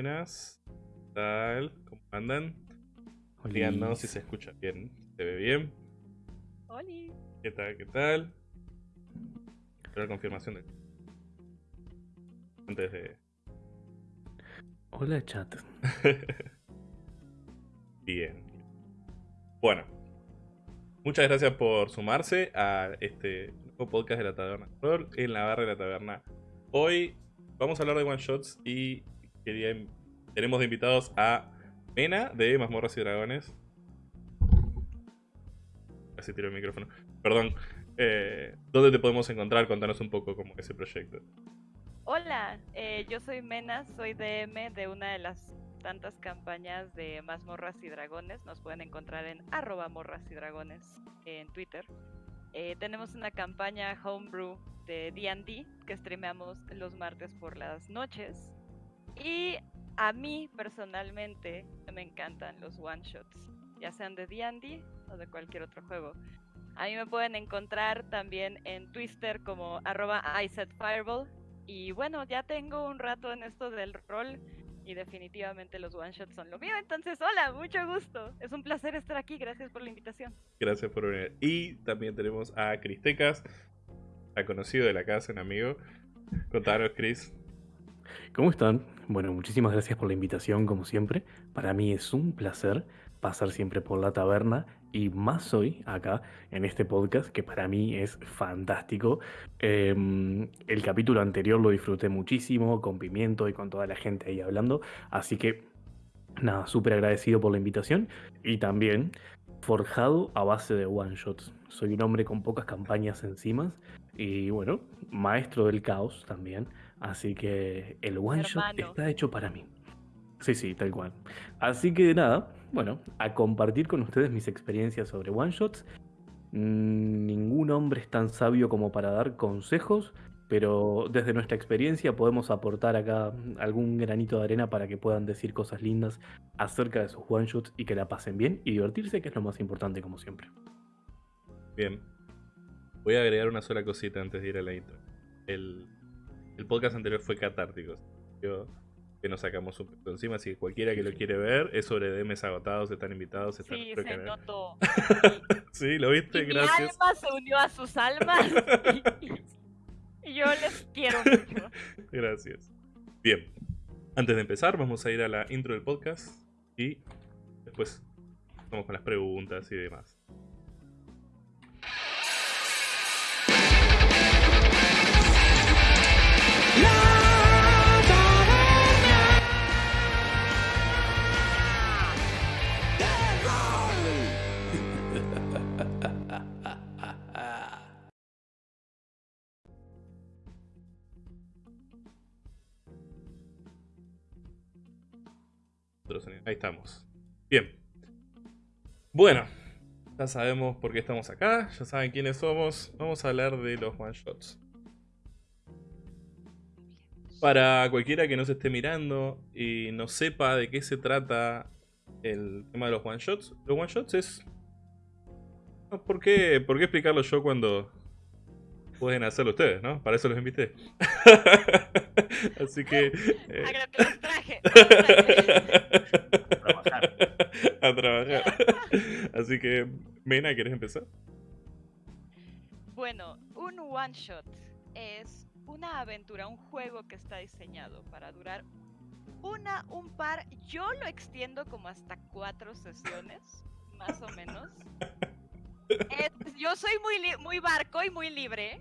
Buenas. ¿Qué tal? ¿Cómo andan? Olis. Díganos si se escucha bien. ¿Se ve bien? Oli. ¿Qué tal? ¿Qué tal? Espero la confirmación de... Antes de... Hola, chat. Bien. Bueno. Muchas gracias por sumarse a este nuevo podcast de la Taberna Horror en la barra de la taberna. Hoy vamos a hablar de one shots y quería tenemos de invitados a Mena de Mazmorras y Dragones. Casi tiro el micrófono. Perdón. Eh, ¿Dónde te podemos encontrar? Contanos un poco cómo es ese proyecto. Hola, eh, yo soy Mena, soy DM de una de las tantas campañas de Mazmorras y Dragones. Nos pueden encontrar en arroba morras y dragones en Twitter. Eh, tenemos una campaña homebrew de D&D que streameamos los martes por las noches. Y a mí personalmente me encantan los one shots, ya sean de D&D o de cualquier otro juego. A mí me pueden encontrar también en Twitter como arroba. Y bueno, ya tengo un rato en esto del rol y definitivamente los one shots son lo mío. Entonces, hola, mucho gusto. Es un placer estar aquí. Gracias por la invitación. Gracias por venir. Y también tenemos a Cristecas, a conocido de la casa, un amigo. Contanos, Cris. ¿Cómo están? Bueno, muchísimas gracias por la invitación, como siempre. Para mí es un placer pasar siempre por la taberna y más hoy acá en este podcast que para mí es fantástico. Em, el capítulo anterior lo disfruté muchísimo con Pimiento y con toda la gente ahí hablando, así que nada, súper agradecido por la invitación y también forjado a base de one shots. Soy un hombre con pocas campañas encima y bueno, maestro del caos también, así que el one shot está hecho para mí. Sí, sí, tal cual. Así que nada, bueno, a compartir con ustedes mis experiencias sobre one shots. Mm, Ningún hombre es tan sabio como para dar consejos, pero desde nuestra experiencia podemos aportar acá algún granito de arena para que puedan decir cosas lindas acerca de sus one shots y que la pasen bien y divertirse, que es lo más importante como siempre. Bien. Voy a agregar una sola cosita antes de ir a la intro. El, el podcast anterior fue catártico. Yo, que nos sacamos un poco encima, así que cualquiera que lo quiere ver es sobre DMs agotados, están invitados, están Sí, se notó. Sí, lo viste, Y mi gracias. alma se unió a sus almas. y yo les quiero mucho. Gracias. Bien. Antes de empezar, vamos a ir a la intro del podcast y después vamos con las preguntas y demás. Ahí estamos. Bien. Bueno, ya sabemos por qué estamos acá, ya saben quiénes somos. Vamos a hablar de los one shots. Para cualquiera que nos esté mirando y no sepa de qué se trata el tema de los one shots, los one shots es. ¿Por qué, ¿Por qué explicarlo yo cuando pueden hacerlo ustedes, no? Para eso los invité. Así que. eh, que los traje. los traje. Trabajar. a trabajar. Así que, Mena, ¿quieres empezar? Bueno, un one shot es una aventura, un juego que está diseñado para durar una, un par, yo lo extiendo como hasta cuatro sesiones, más o menos. Es- yo soy muy, muy barco y muy libre,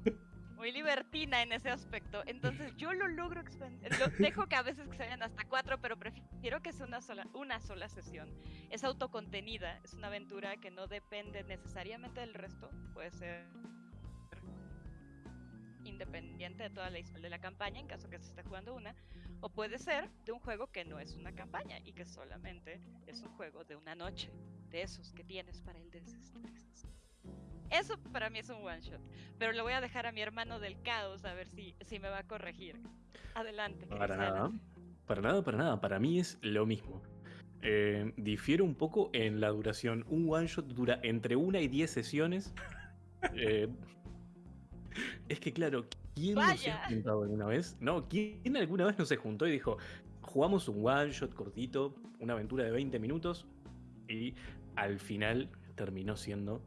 muy libertina en ese aspecto, entonces yo lo logro expandir, lo dejo que a veces que se vayan hasta cuatro, pero prefiero que sea una sola, una sola sesión. Es autocontenida, es una aventura que no depende necesariamente del resto, puede ser independiente de toda la historia de la campaña en caso que se esté jugando una, o puede ser de un juego que no es una campaña y que solamente es un juego de una noche, de esos que tienes para el desestrés. Eso para mí es un one shot, pero le voy a dejar a mi hermano del caos a ver si, si me va a corregir. Adelante. Para Chris, nada. adelante. Para nada, para nada. Para mí es lo mismo. Eh, difiere un poco en la duración. Un one shot dura entre una y diez sesiones. Eh, Es que claro, ¿quién no se ha juntado alguna vez? No, ¿quién alguna vez no se juntó y dijo, jugamos un one shot cortito, una aventura de 20 minutos y al final terminó siendo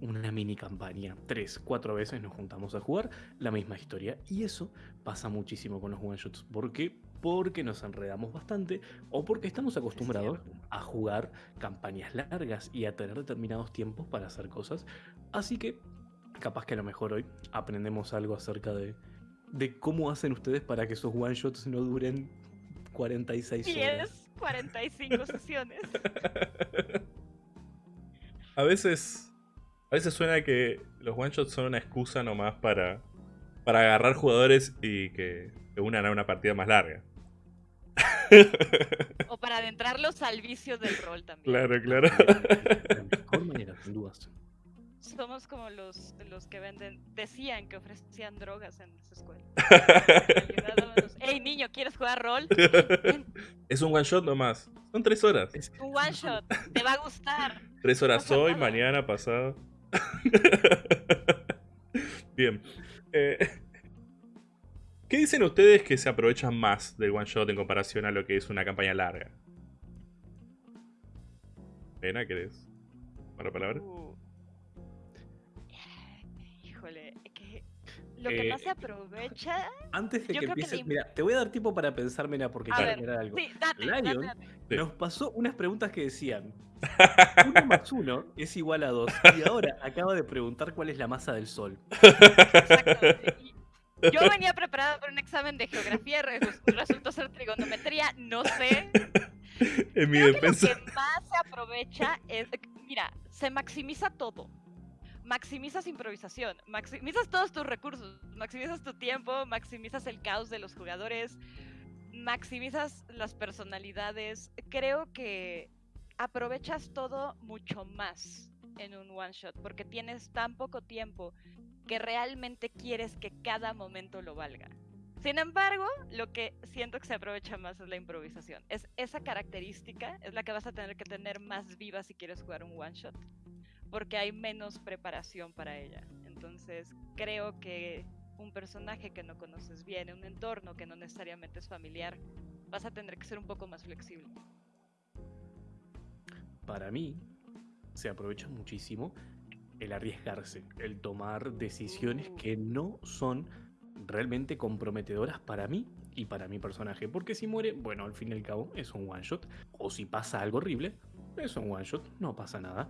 una mini campaña. Tres, cuatro veces nos juntamos a jugar la misma historia. Y eso pasa muchísimo con los one shots. ¿Por qué? Porque nos enredamos bastante o porque estamos acostumbrados a jugar campañas largas y a tener determinados tiempos para hacer cosas. Así que capaz que a lo mejor hoy aprendemos algo acerca de, de cómo hacen ustedes para que esos one shots no duren 46 horas. 45 sesiones. A veces a veces suena que los one shots son una excusa nomás para, para agarrar jugadores y que se unan a una partida más larga. O para adentrarlos al vicio del rol también. Claro, claro. De mejor manera, sin dudas. Somos como los, los que venden, decían que ofrecían drogas en su escuela. Hey niño, ¿quieres jugar rol? Es un one shot nomás. Son tres horas. Un one shot, te va a gustar. Tres horas hoy, mañana, pasado. Bien. Eh, ¿Qué dicen ustedes que se aprovechan más del one shot en comparación a lo que es una campaña larga? Pena, ¿querés? ¿Para palabra? Lo que más se eh, aprovecha. Antes de que empieces, mira, te voy a dar tiempo para pensar, mira, porque quiero algo. Sí, Lion nos pasó unas preguntas que decían: uno más uno es igual a dos. Y ahora acaba de preguntar cuál es la masa del sol. Exacto. Yo venía preparada para un examen de geografía, resultó ser trigonometría, no sé. En mi defensa. lo que más se aprovecha es, mira, se maximiza todo. Maximizas improvisación, maximizas todos tus recursos, maximizas tu tiempo, maximizas el caos de los jugadores, maximizas las personalidades. Creo que aprovechas todo mucho más en un one shot porque tienes tan poco tiempo que realmente quieres que cada momento lo valga. Sin embargo, lo que siento que se aprovecha más es la improvisación. Es esa característica es la que vas a tener que tener más viva si quieres jugar un one shot, porque hay menos preparación para ella. Entonces, creo que un personaje que no conoces bien, un entorno que no necesariamente es familiar, vas a tener que ser un poco más flexible para mí se aprovecha muchísimo el arriesgarse, el tomar decisiones que no son realmente comprometedoras para mí y para mi personaje. Porque si muere, bueno, al fin y al cabo es un one shot. O si pasa algo horrible, es un one shot, no pasa nada.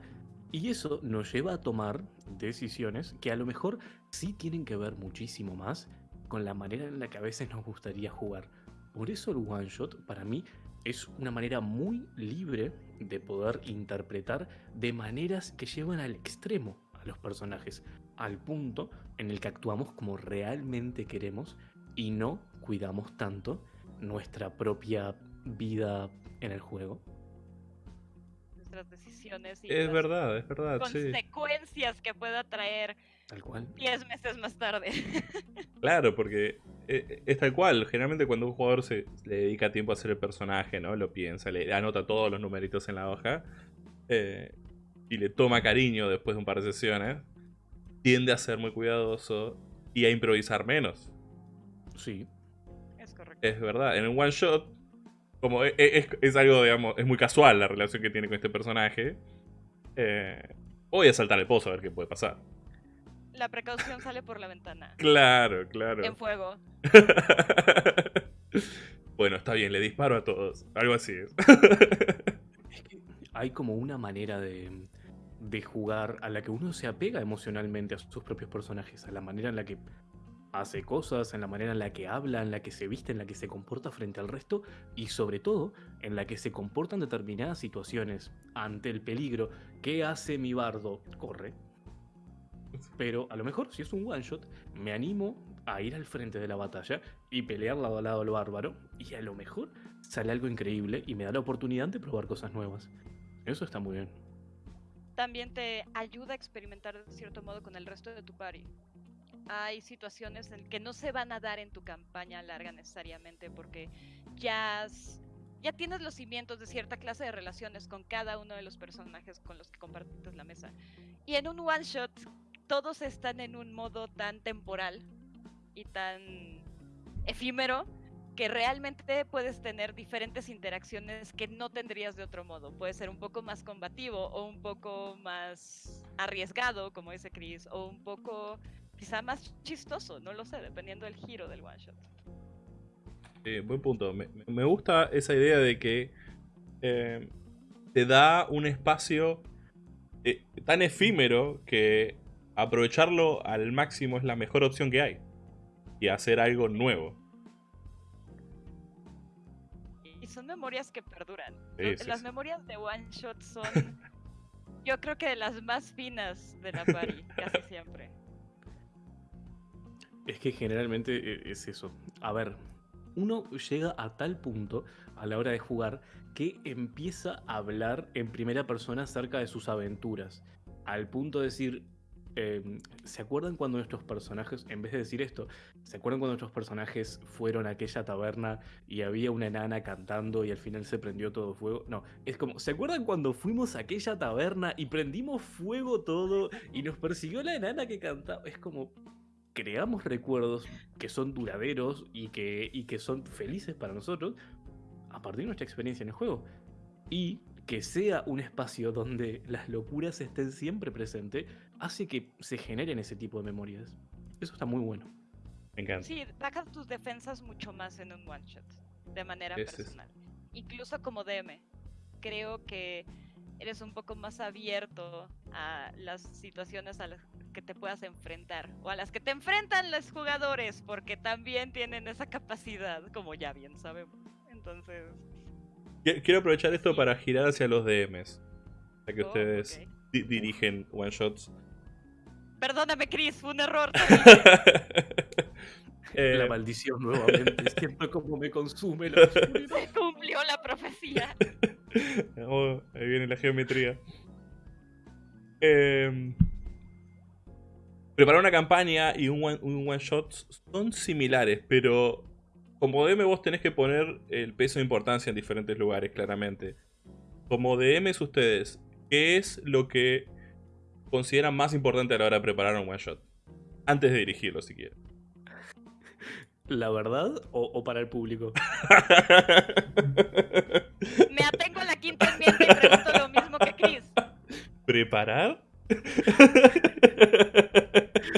Y eso nos lleva a tomar decisiones que a lo mejor sí tienen que ver muchísimo más con la manera en la que a veces nos gustaría jugar. Por eso el one shot para mí es una manera muy libre de poder interpretar de maneras que llevan al extremo a los personajes, al punto en el que actuamos como realmente queremos y no cuidamos tanto nuestra propia vida en el juego. Nuestras decisiones y es verdad, es verdad, consecuencias que pueda traer Tal cual. Diez meses más tarde. Claro, porque eh, es tal cual. Generalmente cuando un jugador se le dedica tiempo a hacer el personaje, ¿no? Lo piensa, le anota todos los numeritos en la hoja eh, y le toma cariño después de un par de sesiones, tiende a ser muy cuidadoso y a improvisar menos. Sí. Es correcto. Es verdad. En un one shot, como e, e, es, algo, digamos, es muy casual la relación que tiene con este personaje. Eh, voy a saltar el pozo a ver qué puede pasar la precaución sale por la ventana. Claro, claro. En fuego. bueno, está bien, le disparo a todos. Algo así es. es que hay como una manera de, de jugar a la que uno se apega emocionalmente a sus propios personajes, a la manera en la que hace cosas, en la manera en la que habla, en la que se viste, en la que se comporta frente al resto y sobre todo en la que se comportan determinadas situaciones ante el peligro. ¿Qué hace mi bardo? Corre. Pero a lo mejor, si es un one shot, me animo a ir al frente de la batalla y pelear lado a lado al bárbaro. Y a lo mejor sale algo increíble y me da la oportunidad de probar cosas nuevas. Eso está muy bien. También te ayuda a experimentar de cierto modo con el resto de tu party. Hay situaciones en que no se van a dar en tu campaña larga necesariamente porque ya ya tienes los cimientos de cierta clase de relaciones con cada uno de los personajes con los que compartes la mesa. Y en un one shot todos están en un modo tan temporal y tan efímero que realmente puedes tener diferentes interacciones que no tendrías de otro modo. Puede ser un poco más combativo o un poco más arriesgado, como dice Chris, o un poco quizá más chistoso, no lo sé, dependiendo del giro del one shot. buen punto. Me, gusta esa idea de que eh, te da un espacio eh, tan efímero que aprovecharlo al máximo es la mejor opción que hay. Y hacer algo nuevo. Y son memorias que perduran. las memorias de One Shot son, yo creo que de las más finas de la party, casi siempre. Es que generalmente e, es eso. A ver, uno llega a tal punto a la hora de jugar que empieza a hablar en primera persona acerca de sus aventuras. Al punto de decir, em, ¿se acuerdan cuando nuestros personajes, en vez de decir esto, ¿se acuerdan cuando nuestros personajes fueron a aquella taberna y había una enana cantando y al final se prendió todo fuego? No, es como, ¿se acuerdan cuando fuimos a aquella taberna y prendimos fuego todo y nos persiguió la enana que cantaba? Es como, creamos recuerdos que son duraderos y que, y que son felices para nosotros a partir de nuestra experiencia en el juego. Y que sea un espacio donde las locuras estén siempre presentes, hace que se generen ese tipo de memorias. Eso está muy bueno. Me encanta. Sí, bajas tus defensas mucho más en un one shot, de manera personal. Incluso como DM. Creo que eres un poco más abierto a las situaciones a las que te puedas enfrentar o a las que te enfrentan los jugadores porque también tienen esa capacidad, como ya bien sabemos. Entonces... Quiero aprovechar esto para girar hacia los DMs, ya que oh, ustedes dirigen one shots. Perdóname, Chris, fue un error. Eh, la maldición nuevamente, siempre como me consume la Se cumplió la profecía. Oh, ahí viene la geometría. Em, preparar una campaña y un one, shot son similares, pero como DM vos tenés que poner el peso de importancia en diferentes lugares, claramente. Como DMs ustedes, ¿qué es lo que consideran más importante a la hora de preparar un one shot? Antes de dirigirlo, si quieren. ¿La verdad o, para el público? Me atengo a la quinta enmienda y pregunto lo mismo que Chris. ¿Preparar?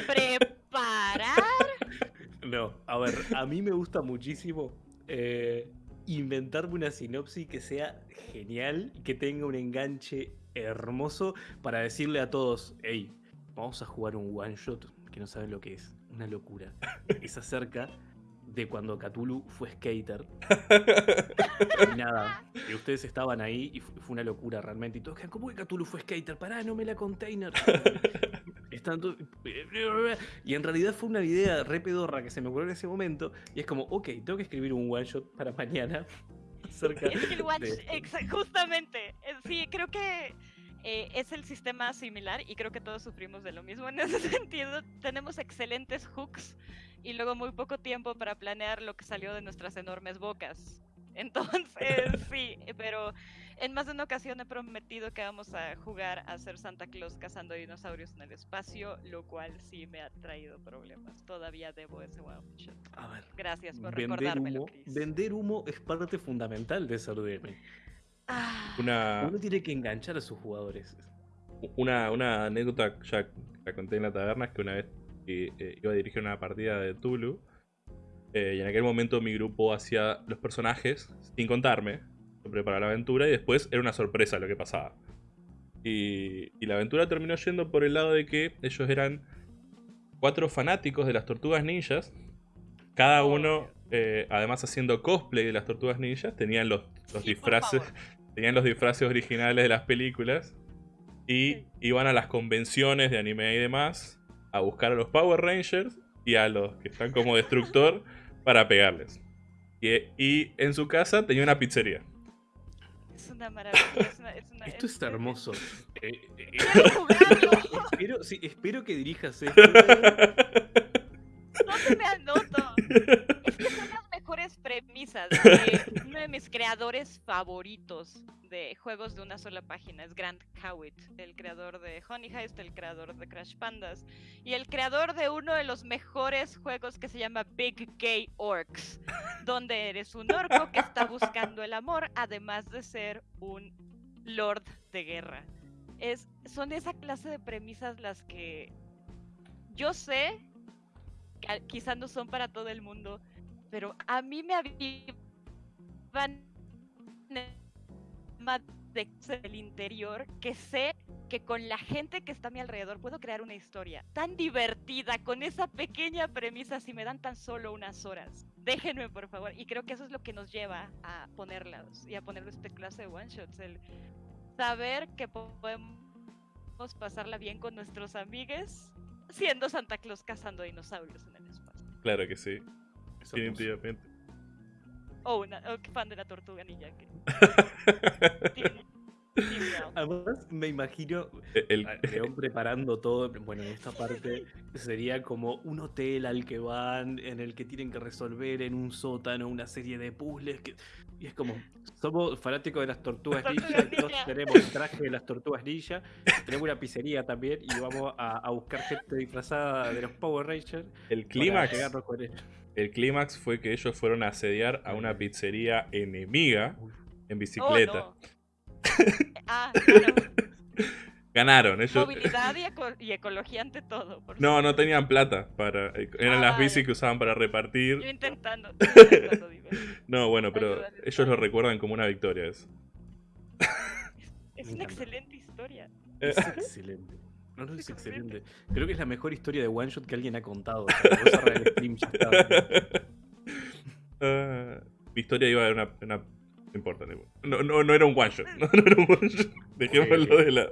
¿Preparar? No, a ver, a mí me gusta muchísimo eh, inventarme una sinopsis que sea genial y que tenga un enganche hermoso para decirle a todos, hey, vamos a jugar un one shot que no saben lo que es, una locura. Es acerca de cuando Cthulhu fue skater. y nada, y ustedes estaban ahí y fue una locura realmente. Y todos quedan, ¿cómo que Cthulhu fue skater? Pará, no me la container. Y en realidad fue una idea re pedorra que se me ocurrió en ese momento. Y es como, ok, tengo que escribir un one shot para mañana. Acerca Justamente. Sí, creo que eh, es el sistema similar y creo que todos sufrimos de lo mismo en ese sentido. Tenemos excelentes hooks y luego muy poco tiempo para planear lo que salió de nuestras enormes bocas. Entonces, sí, pero en más de una ocasión he prometido que vamos a jugar a ser Santa Claus cazando dinosaurios en el espacio, lo cual sí me ha traído problemas. Todavía debo ese one shot. A ver, Gracias por recordármelo, Vender humo es parte fundamental de ser DM. Ah. Una... Uno tiene que enganchar a sus jugadores. Una, una anécdota, ya la conté en la taberna, es que una vez eh, iba a dirigir una partida de Tulu. Eh, y en aquel momento mi grupo hacía los personajes sin contarme. Preparaba la aventura y después era una sorpresa lo que pasaba. Y, la aventura terminó yendo por el lado de que ellos eran cuatro fanáticos de las tortugas ninjas. Cada oh, uno, eh, además haciendo cosplay de las tortugas ninjas, tenían los, los disfraces. Tenían los disfraces originales de las películas. Y iban a las convenciones de anime y demás a buscar a los Power Rangers y a los que están como destructor para pegarles. Y, en su casa tenía una pizzería. Es una maravilla. esto está hermoso. Eh, eh, espero, espero que dirijas esto. No se me anoto. Es que premisas. de uno de mis creadores favoritos de juegos de una sola página es Grant Howitt, el creador de Honey Heist, el creador de Crash Pandas y el creador de uno de los mejores juegos que se llama Big Gay Orcs, donde eres un orco que está buscando el amor, además de ser un lord de guerra. Es, son esa clase de premisas las que yo sé quizás no son para todo el mundo, pero a mí me avivan del interior que sé que con la gente que está a mi alrededor puedo crear una historia tan divertida con esa pequeña premisa si me dan tan solo unas horas. Déjenme, por favor. Y creo que eso es lo que nos lleva a ponerlas y a poner este clase de one shots. El saber que podemos pasarla bien con nuestros amigos siendo Santa Claus cazando dinosaurios en el espacio. Claro que sí. Definitivamente. O una fan de la tortuga ninja. Además, me imagino e, el León preparando todo. Bueno, en esta parte sería como un hotel al que van, en el que tienen que resolver en un sótano una serie de puzzles. Que, y es como, somos fanáticos de las tortugas ninja, tenemos el traje de las tortugas ninja, tenemos una pizzería también y vamos a, buscar gente disfrazada de los Power Rangers. El clímax. El clímax fue que ellos fueron a asediar a una pizzería enemiga en bicicleta. Oh, ah, Ganaron. Ellos... Movilidad y, ecología ante todo. no, no tenían plata. para Eran las bicis que usaban para repartir. Yo intentando. no, bueno, pero ellos lo recuerdan como una victoria. Eso. Es, una excelente historia. Es excelente. No, no, es excelente. Creo que es la mejor historia de One Shot que alguien ha contado. Ah, mi historia iba a una, una no importa, no, no, no, era un one shot. No, no era un one shot. Dejémoslo de lado.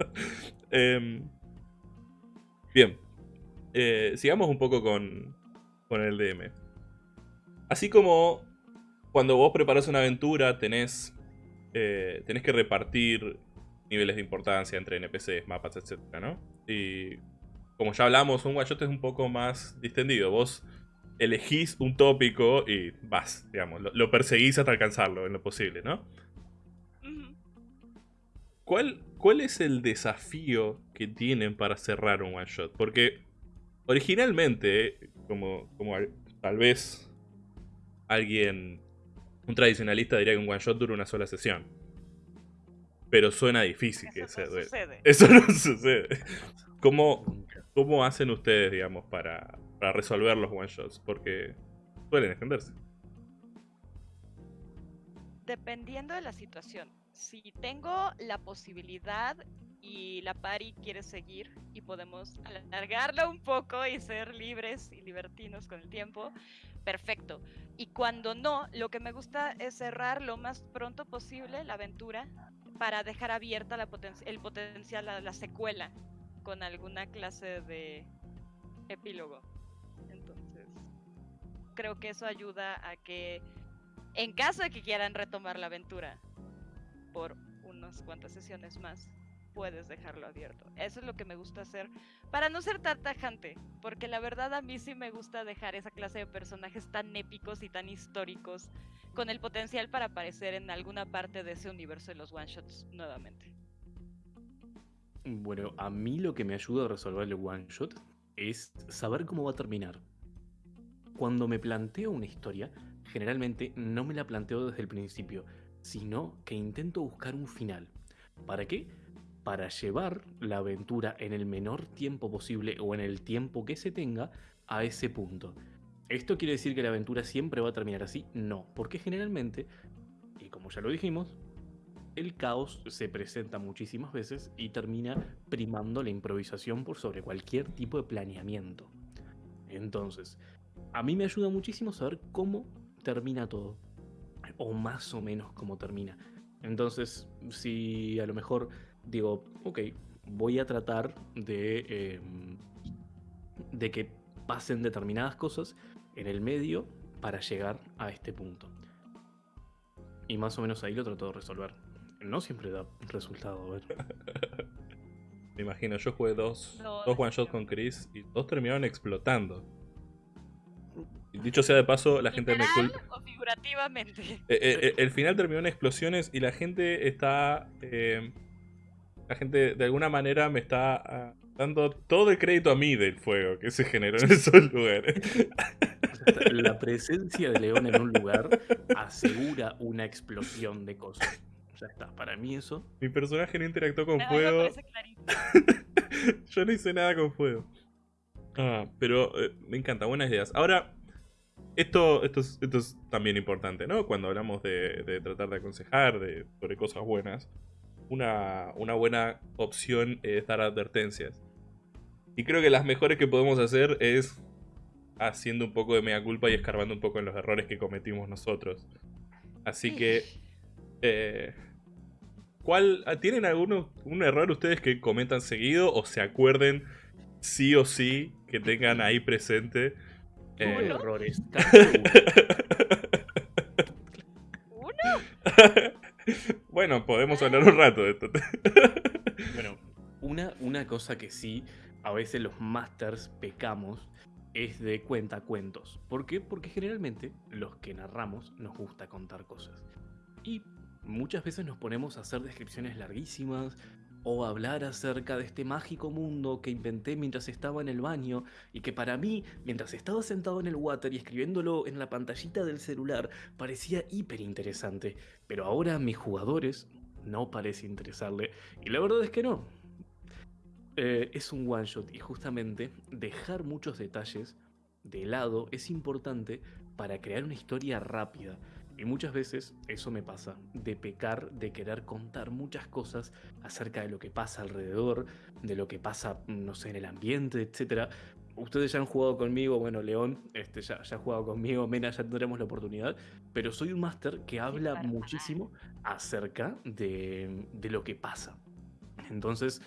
Em, bien. Eh, sigamos un poco con, con el DM. Así como cuando vos preparas una aventura, tenés, eh, tenés que repartir niveles de importancia entre NPCs, mapas, etc. ¿no? Y como ya hablamos, un one shot es un poco más distendido. Vos elegís un tópico y vas, digamos, lo, perseguís hasta alcanzarlo en lo posible, ¿no? ¿Cuál, ¿Cuál es el desafío que tienen para cerrar un one shot? Porque originalmente, como, como tal vez alguien, un tradicionalista diría que un one shot dura una sola sesión. Pero suena difícil Eso que no sucede. Eso no sucede. ¿Cómo, ¿Cómo hacen ustedes, digamos, para, para resolver los one shots, porque suelen extenderse. Dependiendo de la situación. Si tengo la posibilidad y la pari quiere seguir y podemos alargarla un poco y ser libres y libertinos con el tiempo, perfecto. Y cuando no, lo que me gusta es cerrar lo más pronto posible la aventura para dejar abierta la el potencial, a la secuela, con alguna clase de epílogo. Creo que eso ayuda a que, en caso de que quieran retomar la aventura por unas cuantas sesiones más, puedes dejarlo abierto. Eso es lo que me gusta hacer para no ser tan tajante, porque la verdad a mí sí me gusta dejar esa clase de personajes tan épicos y tan históricos con el potencial para aparecer en alguna parte de ese universo de los one shots nuevamente. Bueno, a mí lo que me ayuda a resolver el one shot es saber cómo va a terminar cuando me planteo una historia, generalmente no me la planteo desde el principio, sino que intento buscar un final. ¿Para qué? Para llevar la aventura en el menor tiempo posible o en el tiempo que se tenga a ese punto. ¿Esto quiere decir que la aventura siempre va a terminar así? No, porque generalmente, y como ya lo dijimos, el caos se presenta muchísimas veces y termina primando la improvisación por sobre cualquier tipo de planeamiento. Entonces, a mí me ayuda muchísimo saber cómo termina todo. O más o menos cómo termina. Entonces, si a lo mejor digo, ok, voy a tratar de, em, de que pasen determinadas cosas en el medio para llegar a este punto. Y más o menos ahí lo trato de resolver. No siempre da resultado, a ver. Me imagino, yo jugué dos, dos one shots con Chris y dos terminaron explotando. Dicho sea de paso, la gente me ¿Literal culpa. o figurativamente? Eh, eh, eh, el final terminó en explosiones y la gente está. eh, la gente de alguna manera me está ah, dando todo el crédito a mí del fuego que se generó en esos lugares. La presencia de León en un lugar asegura una explosión de cosas. Ya está, para mí eso. Mi personaje no interactuó con me fuego. Yo no hice nada con fuego. Ah, pero eh, me encanta, buenas ideas. Ahora, esto, esto, es, esto es también importante, ¿no? Cuando hablamos de, de tratar de aconsejar de, sobre cosas buenas, una, una buena opción es dar advertencias. Y creo que las mejores que podemos hacer es haciendo un poco de mea culpa y escarbando un poco en los errores que cometimos nosotros. Así que, eh, ¿cuál, ¿tienen alguno un error ustedes que comentan seguido o se acuerden sí o sí que tengan ahí presente? Eh, errores. cada uno. Bueno, podemos hablar un rato de esto. Bueno, una, una cosa que sí, a veces los masters pecamos es de cuentacuentos. ¿Por qué? Porque generalmente los que narramos nos gusta contar cosas. Y muchas veces nos ponemos a hacer descripciones larguísimas o hablar acerca de este mágico mundo que inventé mientras estaba en el baño y que para mí, mientras estaba sentado en el water y escribiéndolo en la pantallita del celular, parecía hiper interesante. Pero ahora a mis jugadores no parece interesarle y la verdad es que no. Eh, es un one shot y justamente dejar muchos detalles de lado es importante para crear una historia rápida. Y muchas veces eso me pasa, de pecar, de querer contar muchas cosas acerca de lo que pasa alrededor, de lo que pasa, no sé, en el ambiente, etc. Ustedes ya han jugado conmigo, bueno, León este, ya, ya ha jugado conmigo, Mena ya tendremos la oportunidad, pero soy un máster que habla muchísimo acerca de, de lo que pasa. Entonces,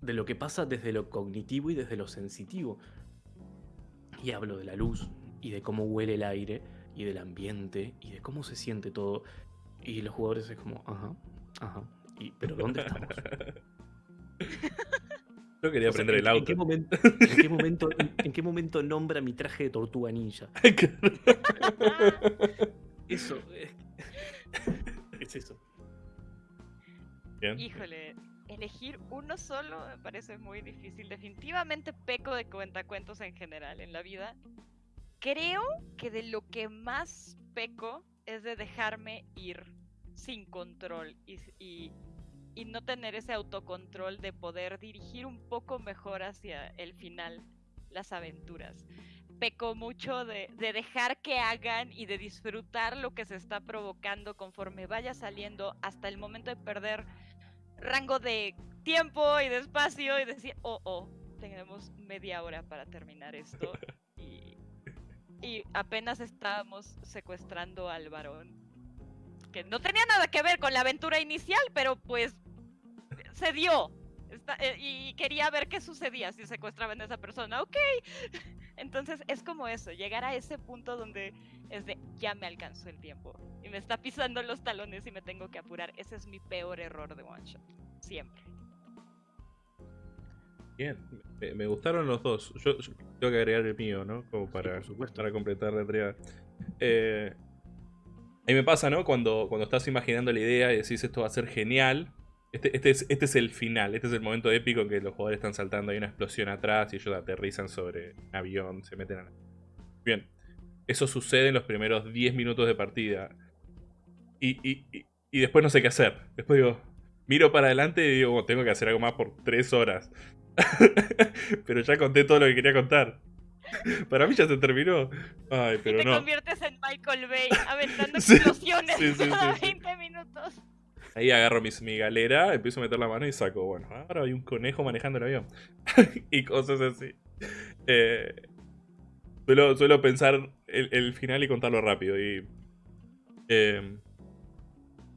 de lo que pasa desde lo cognitivo y desde lo sensitivo. Y hablo de la luz, y de cómo huele el aire, y del ambiente, y de cómo se siente todo. Y los jugadores es como, ajá, ajá. Y, pero ¿dónde estamos? Yo quería O sea, aprender ¿en- el ¿En auto. qué momento, en qué momento, en- en qué momento nombra mi traje de tortuga ninja? Eso. eh, Es eso. Bien. Híjole, elegir uno solo me parece muy difícil. Definitivamente peco de cuentacuentos en general en la vida. Creo que de lo que más peco es de dejarme ir sin control y, y no tener ese autocontrol de poder dirigir un poco mejor hacia el final las aventuras. Peco mucho de, de dejar que hagan y de disfrutar lo que se está provocando conforme vaya saliendo hasta el momento de perder rango de tiempo y de espacio y decir, oh, oh, tenemos media hora para terminar esto. Y, apenas estábamos secuestrando al varón. Que no tenía nada que ver con la aventura inicial, pero pues se dio. Eh, y quería ver qué sucedía si secuestraban a esa persona. Ok. Entonces es como eso, llegar a ese punto donde es de ya me alcanzó el tiempo y me está pisando los talones y me tengo que apurar. Ese es mi peor error de one shot. Siempre. Bien, me, me gustaron los dos. Yo, yo tengo que agregar el mío, ¿no? Como para, supuesto. para completar la triada. Eh, a mí me pasa, ¿no? Cuando, cuando estás imaginando la idea y decís esto va a ser genial. Este, este, es, este es el final, este es el momento épico en que los jugadores están saltando, hay una explosión atrás y ellos aterrizan sobre un avión, se meten a la... Bien, eso sucede en los primeros 10 minutos de partida. Y, y- y- y después no sé qué hacer. Después digo, miro para adelante y digo, "Oh, tengo que hacer algo más por 3 horas. pero ya conté todo lo que quería contar. Para mí ya se terminó. Ay, y pero te no. conviertes en Michael Bay aventando Sí, explosiones sí, sí, cada sí, sí. 20 minutos. Ahí agarro mis, mi galera, empiezo a meter la mano y saco, bueno, ahora hay un conejo manejando el avión. y cosas así. Eh, suelo, suelo pensar el, el final y contarlo rápido. Y, eh,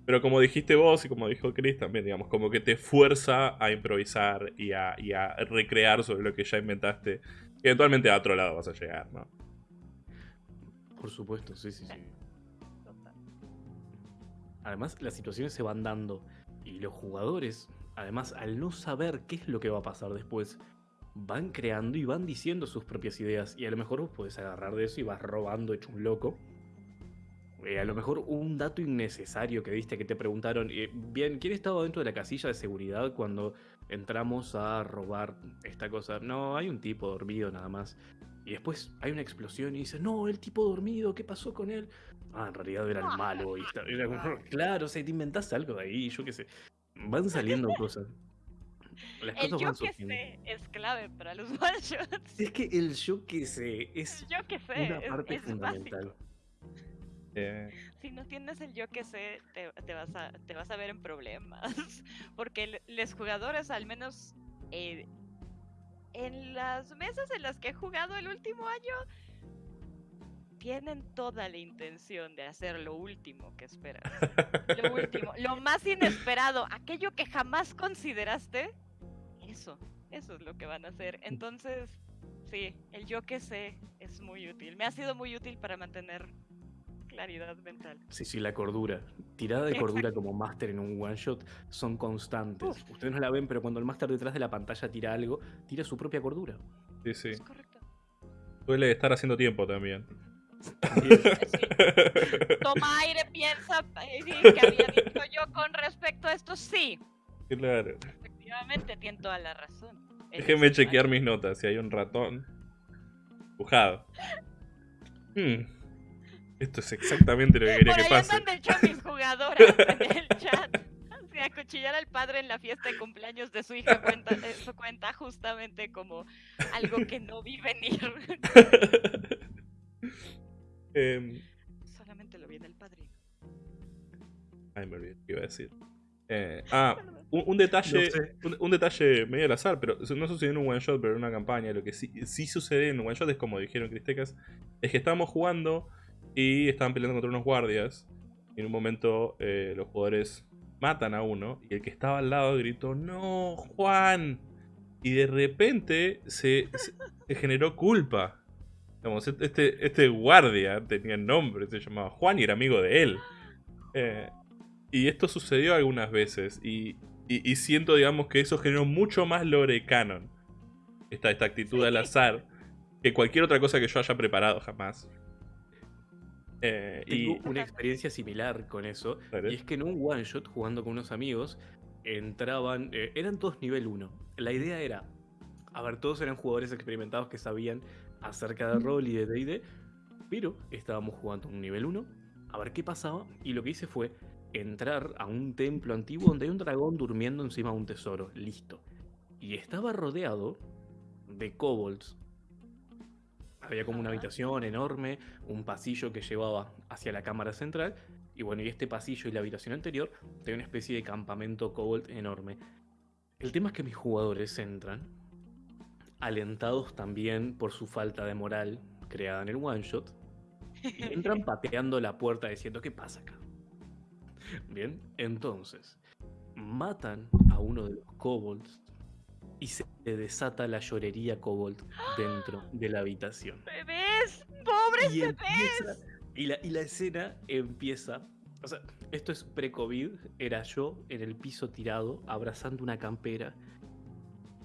pero como dijiste vos y como dijo Chris también, digamos, como que te fuerza a improvisar y a, y a recrear sobre lo que ya inventaste. Y eventualmente a otro lado vas a llegar, ¿no? Por supuesto, sí, sí, sí. Además, las situaciones se van dando y los jugadores, además, al no saber qué es lo que va a pasar después, van creando y van diciendo sus propias ideas. Y a lo mejor vos podés agarrar de eso y vas robando hecho un loco. Eh, a lo mejor un dato innecesario que viste que te preguntaron, eh, bien, ¿quién estaba dentro de la casilla de seguridad cuando entramos a robar esta cosa? No, hay un tipo dormido nada más. Y después hay una explosión y dice, no, el tipo dormido, ¿qué pasó con él? Ah, en realidad era el malo. Y está- era como, claro, o sea, te inventás algo de ahí, yo qué sé. Van saliendo cosas. Las El cosas yo van que surgiendo. sé es clave para los one shots. Es que el yo que sé es El yo que sé una es, parte es fundamental. básico. Eh, Si no tienes el yo que sé, te, te vas, a, te vas a ver en problemas. Porque los jugadores, al menos eh, en las mesas en las que he jugado el último año, tienen toda la intención de hacer lo último que esperas. Lo último, lo más inesperado, aquello que jamás consideraste, eso, eso es lo que van a hacer. Entonces, sí, el yo que sé es muy útil. Me ha sido muy útil para mantener claridad mental. Sí, sí, la cordura. Tirada de cordura como máster en un one shot son constantes. Uf. Ustedes no la ven, pero cuando el máster detrás de la pantalla tira algo, tira su propia cordura. sí, sí. Es correcto. Suele estar haciendo tiempo también. Sí. Toma aire, piensa eh, sí, que había dicho yo con respecto a esto. Sí, claro. efectivamente, tiene toda la razón. Él Déjenme chequear mis notas si hay un ratón. Dibujado. Hmm. Esto es exactamente lo que quería Por que ahí pase. andan de hecho mis jugadoras en el chat. Así, acuchillar al padre en la fiesta de cumpleaños de su hija cuenta, eso cuenta justamente como algo que no vi venir. Em, Solamente lo vi en el padrino. ay, me olvidé qué iba a decir. Eh, ah, un, un detalle, No sé. un, un detalle medio al azar, pero no sucedió en un one shot, pero en una campaña. Lo que sí, sí sucede en un one shot es como dijeron Cristecas, es que estábamos jugando y estaban peleando contra unos guardias. Y en un momento eh, los jugadores matan a uno y el que estaba al lado gritó, no, Juan. Y de repente se, se- se generó culpa. Digamos, este, este guardia tenía nombre, se llamaba Juan y era amigo de él. Eh, y esto sucedió algunas veces. Y, y- y siento, digamos, que eso generó mucho más lore canon. Esta, esta actitud al azar. Que cualquier otra cosa que yo haya preparado jamás. Eh, y. Tengo una experiencia similar con eso. Y es que en un one shot, jugando con unos amigos, entraban. eh, eran todos nivel 1. La idea era. A ver, todos eran jugadores experimentados que sabían acerca de rol y de DD. Pero estábamos jugando un nivel 1. A ver qué pasaba. Y lo que hice fue entrar a un templo antiguo donde hay un dragón durmiendo encima de un tesoro. Listo. Y estaba rodeado de kobolds. Había como una habitación enorme, un pasillo que llevaba hacia la cámara central. Y bueno, y este pasillo y la habitación anterior tenía una especie de campamento kobold enorme. El tema es que mis jugadores entran, alentados también por su falta de moral creada en el one shot, y entran pateando la puerta diciendo, ¿qué pasa acá? Bien, entonces, matan a uno de los kobolds y se desata la llorería kobold dentro de la habitación. ¡Bebés! ¡Pobres Y, bebés! empieza- y, la, y la escena empieza. O sea, esto es pre-COVID. Era yo en el piso tirado, abrazando una campera,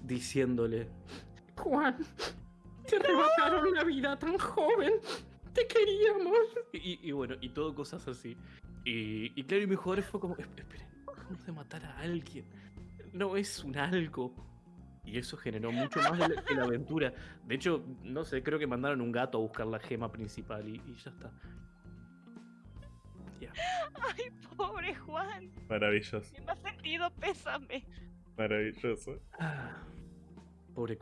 diciéndole: Juan, te arrebataron la vida tan joven. Te queríamos. Y, y bueno, y todo cosas así. Y, y claro, y mis jugadores fue como: "Esp- Esperen, acabamos de matar a alguien. No es un algo. Y eso generó mucho más de la, que la aventura. De hecho, no sé, creo que mandaron un gato a buscar la gema principal y, y ya está. Ya. ¡Ay, pobre Juan! Maravilloso, Mi más sentido pésame. maravilloso. Ah, pobre.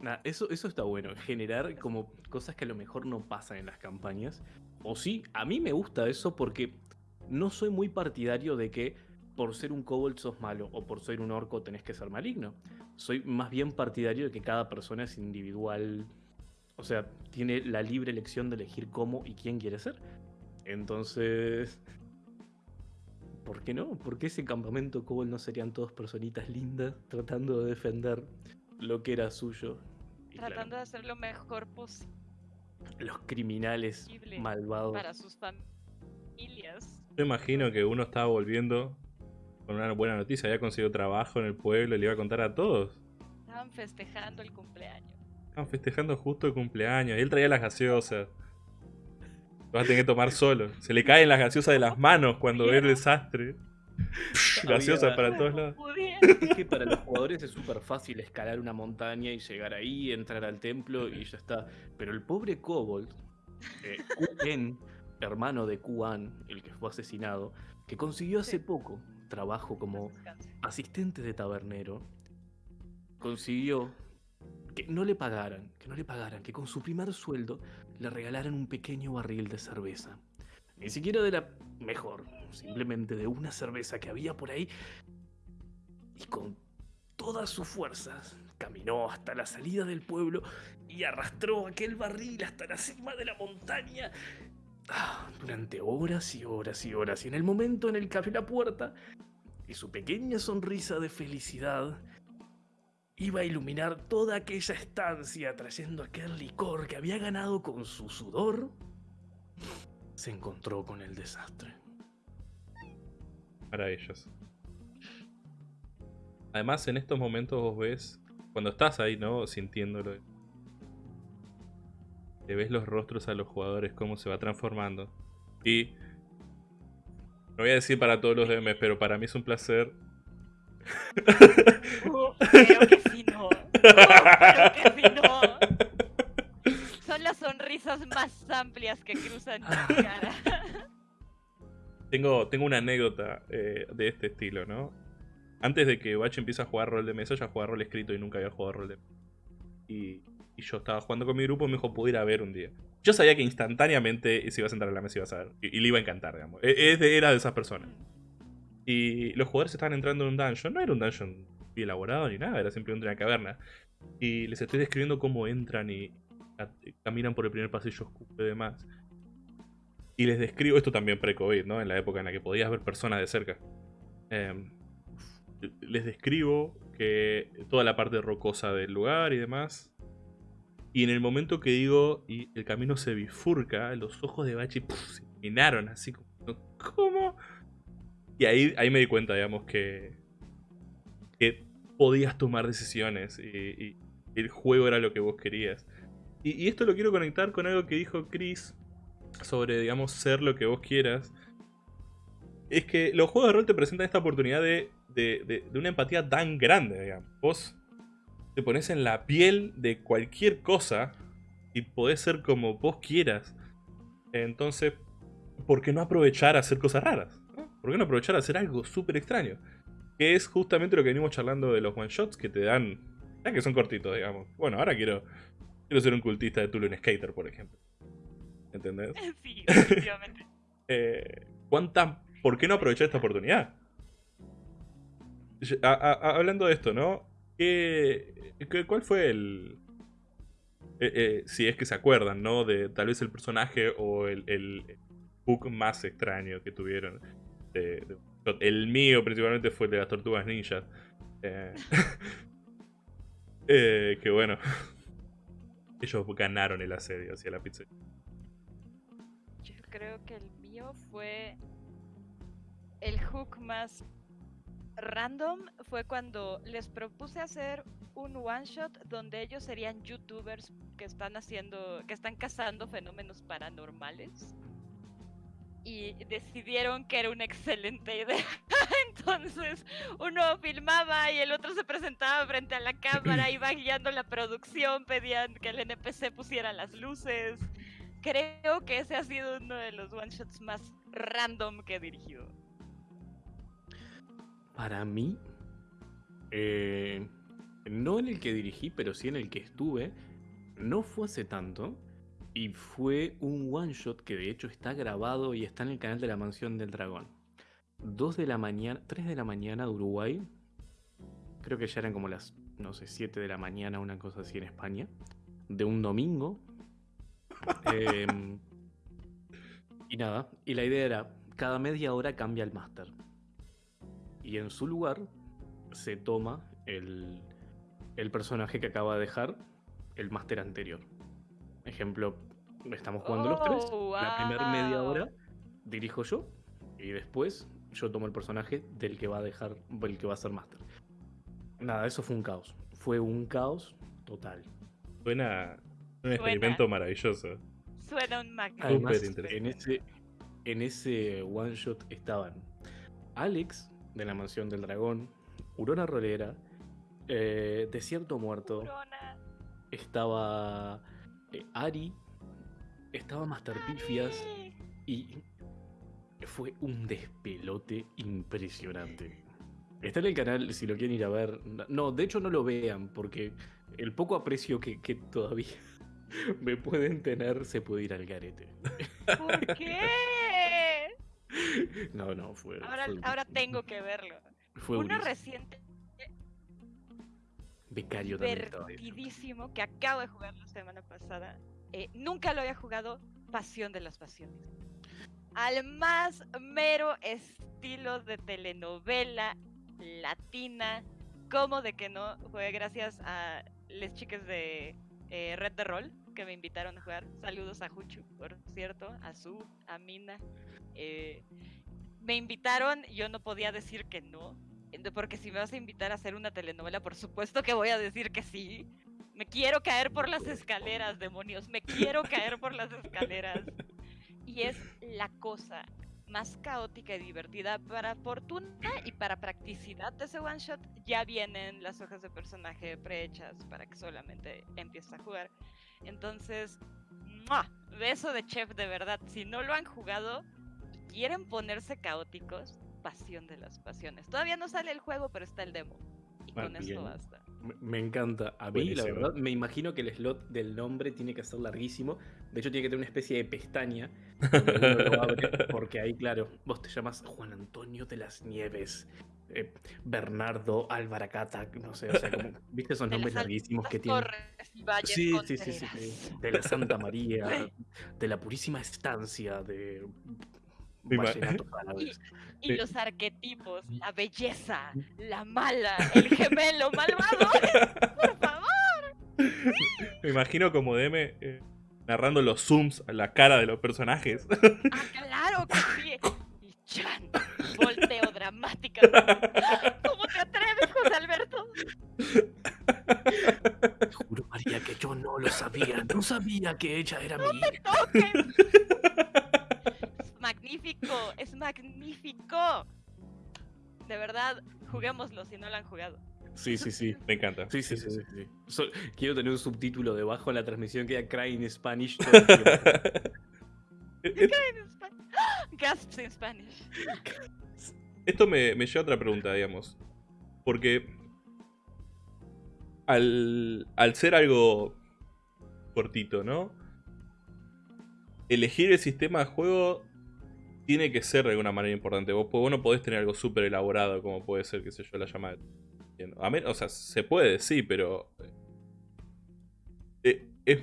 Nah, eso, eso está bueno, generar como cosas que a lo mejor no pasan en las campañas. O sí, a mí me gusta eso porque no soy muy partidario de que por ser un kobold sos malo o por ser un orco tenés que ser maligno. Soy más bien partidario de que cada persona es individual. O sea, tiene la libre elección de elegir cómo y quién quiere ser. Entonces... ¿Por qué no? ¿Por qué ese campamento kobold no serían todos personitas lindas tratando de defender lo que era suyo? Y claro, Tratando de hacer lo mejor posible los criminales malvados. para sus familias. Yo imagino que uno estaba volviendo con una buena noticia. Había conseguido trabajo en el pueblo y le iba a contar a todos. Estaban festejando el cumpleaños. Estaban festejando justo el cumpleaños. Y él traía las gaseosas. Lo va a tener que tomar solo. Se le caen las gaseosas de las manos cuando ve el desastre. Gaseosas para todos lados. Es que para los jugadores es súper fácil escalar una montaña y llegar ahí, entrar al templo y ya está. Pero el pobre Kobold, eh, Q-En, hermano de Kuan, el que fue asesinado, que consiguió hace poco trabajo como asistente de tabernero, consiguió que no le pagaran, que no le pagaran, que con su primer sueldo le regalaran un pequeño barril de cerveza. Ni siquiera de la mejor, simplemente de una cerveza que había por ahí. Y con todas sus fuerzas caminó hasta la salida del pueblo y arrastró aquel barril hasta la cima de la montaña. Durante horas y horas y horas. Y en el momento en el que abrió la puerta, y su pequeña sonrisa de felicidad iba a iluminar toda aquella estancia trayendo aquel licor que había ganado con su sudor, se encontró con el desastre. Maravilloso. Además, en estos momentos vos ves, cuando estás ahí, ¿no? Sintiéndolo. Te ves los rostros a los jugadores, cómo se va transformando. Y. No voy a decir para todos los DMs, pero para mí es un placer. Creo que sí, no. Creo que sí, no. Son las sonrisas más amplias que cruzan mi cara. Tengo, tengo una anécdota eh, de este estilo, ¿no? Antes de que Bach empiece a jugar rol de mesa, ya jugaba rol escrito y nunca había jugado rol de mesa. Y, y yo estaba jugando con mi grupo y me dijo, puedo a ver un día. Yo sabía que instantáneamente si ibas a entrar a la mesa ibas a ver. Y, y le iba a encantar, digamos. E- era de esas personas. Y los jugadores estaban entrando en un dungeon. No era un dungeon elaborado ni nada, era simplemente una caverna. Y les estoy describiendo cómo entran y caminan por el primer pasillo oscuro y demás. Y les describo esto también pre-COVID, ¿no? En la época en la que podías ver personas de cerca. Em, les describo que toda la parte rocosa del lugar y demás. Y en el momento que digo, y el camino se bifurca, los ojos de Bachi ¡puf! se iluminaron así como, ¿cómo? Y ahí, ahí me di cuenta, digamos, que, que podías tomar decisiones y, el juego era lo que vos querías. Y, y esto lo quiero conectar con algo que dijo Chris sobre, digamos, ser lo que vos quieras. Es que los juegos de rol te presentan esta oportunidad de, de, de- de una empatía tan grande, digamos. Vos te pones en la piel de cualquier cosa y podés ser como vos quieras. Entonces, ¿por qué no aprovechar a hacer cosas raras? ¿no? ¿Por qué no aprovechar a hacer algo súper extraño? Que es justamente lo que venimos charlando de los one shots que te dan. Ya que son cortitos, digamos. Bueno, ahora quiero, quiero ser un cultista de Tulu en Skater, por ejemplo. ¿Entendés? Sí, definitivamente. Eh, ¿cuánta- ¿Por qué no aprovechar esta oportunidad? Yo- a- a- a- hablando de esto, ¿no? ¿Qué, cuál fue el... eh, eh, si es que se acuerdan, ¿no? De tal vez el personaje o el, el hook más extraño que tuvieron. de- el mío principalmente fue el de las tortugas ninjas. Eh, eh, que bueno. Ellos ganaron el asedio hacia la pizza. Yo creo que el mío fue el hook más random. Fue cuando les propuse hacer un one shot donde ellos serían youtubers que están haciendo, que están cazando fenómenos paranormales. Y decidieron que era una excelente idea. Entonces uno filmaba y el otro se presentaba frente a la cámara, iba guiando la producción, pedían que el NPC pusiera las luces. Creo que ese ha sido uno de los one shots más random que he dirigido. Para mí, eh, no en el que dirigí, pero sí en el que estuve, no fue hace tanto. Y fue un one shot que de hecho está grabado y está en el canal de la Mansión del Dragón. 2 de la mañana, 3 de la mañana de Uruguay. Creo que ya eran como las, no sé, 7 de la mañana, una cosa así en España. De un domingo. Em, y nada, y la idea era, cada media hora cambia el máster y en su lugar se toma el, el personaje que acaba de dejar el máster anterior. Ejemplo, estamos jugando los tres. Oh, La primera media hora dirijo yo y después yo tomo el personaje del que va a dejar, el que va a ser máster. Nada, eso fue un caos. fue un caos total. Suena un experimento maravilloso. Suena un magnífico. Además, en ese, en ese one shot estaban Alex de la Mansión del Dragón, Urona Rolera, eh, Desierto Muerto, estaba eh, Ari, estaba Master Pifias y fue un despelote impresionante. Está en el canal si lo quieren ir a ver. No, de hecho no lo vean porque el poco aprecio que, que todavía me pueden tener se puede ir al garete. ¿Por qué? No, no, fue. Ahora, fue- ahora tengo que verlo. Fue Uno reciente, Becario divertidísimo, que acabo de jugar la semana pasada. eh, nunca lo había jugado, Pasión de las Pasiones. Al más mero estilo de telenovela latina. ¿Cómo de que no? Fue gracias a las chicas de eh, Red de Roll que me invitaron a jugar. Saludos a Juchu, por cierto, a Su, a Mina. eh, me invitaron, yo no podía decir que no. Porque si me vas a invitar a hacer una telenovela, por supuesto que voy a decir que sí. Me quiero caer por las escaleras, demonios. Me quiero caer por las escaleras. Y es la cosa más caótica y divertida. Para fortuna y para practicidad de ese one shot, ya vienen las hojas de personaje prehechas para que solamente empieces a jugar. Entonces, ¡mua! beso de chef de verdad. Si no lo han jugado y quieren ponerse caóticos, pasión de las pasiones. Todavía no sale el juego, pero está el demo. Y Ah, con bien. esto basta. Me- encanta. A mí, la verdad, me imagino que el slot del nombre tiene que ser larguísimo. De hecho, tiene que tener una especie de pestaña lo abre, porque ahí, claro, vos te llamas Juan Antonio de las Nieves, eh, Bernardo Alvaracata, no sé, o sea, como, ¿viste esos De nombres larguísimos que tienen? torres y valles Sí, sí, sí, sí, sí. De la Santa María, de la Purísima Estancia, de Y Sí. los arquetipos, la belleza, la mala, el gemelo malvado. Por favor. Me imagino como DM eh, narrando los zooms a la cara de los personajes. Ah, claro que sí. Y Chan, volteo dramáticamente. ¿Cómo te atreves, José Alberto? Te Juro, María, que yo no lo sabía. No sabía que ella era mi hija. toques. Es magnífico, es magnífico. De verdad, juguémoslo si no lo han jugado. Sí, sí, sí. Me encanta. Sí, sí, sí, sí, sí. So- quiero tener un subtítulo debajo en la transmisión que diga Cry in Spanish. todo el tiempo. Eh, En Spa- Gasps in Spanish. Esto me, me lleva a otra pregunta, digamos. Porque al, al ser algo cortito, ¿no? Elegir el sistema de juego tiene que ser de alguna manera importante. Vos, no podés tener algo súper elaborado como puede ser, qué sé yo, la llamada. A o sea, se puede, sí, pero... eh, es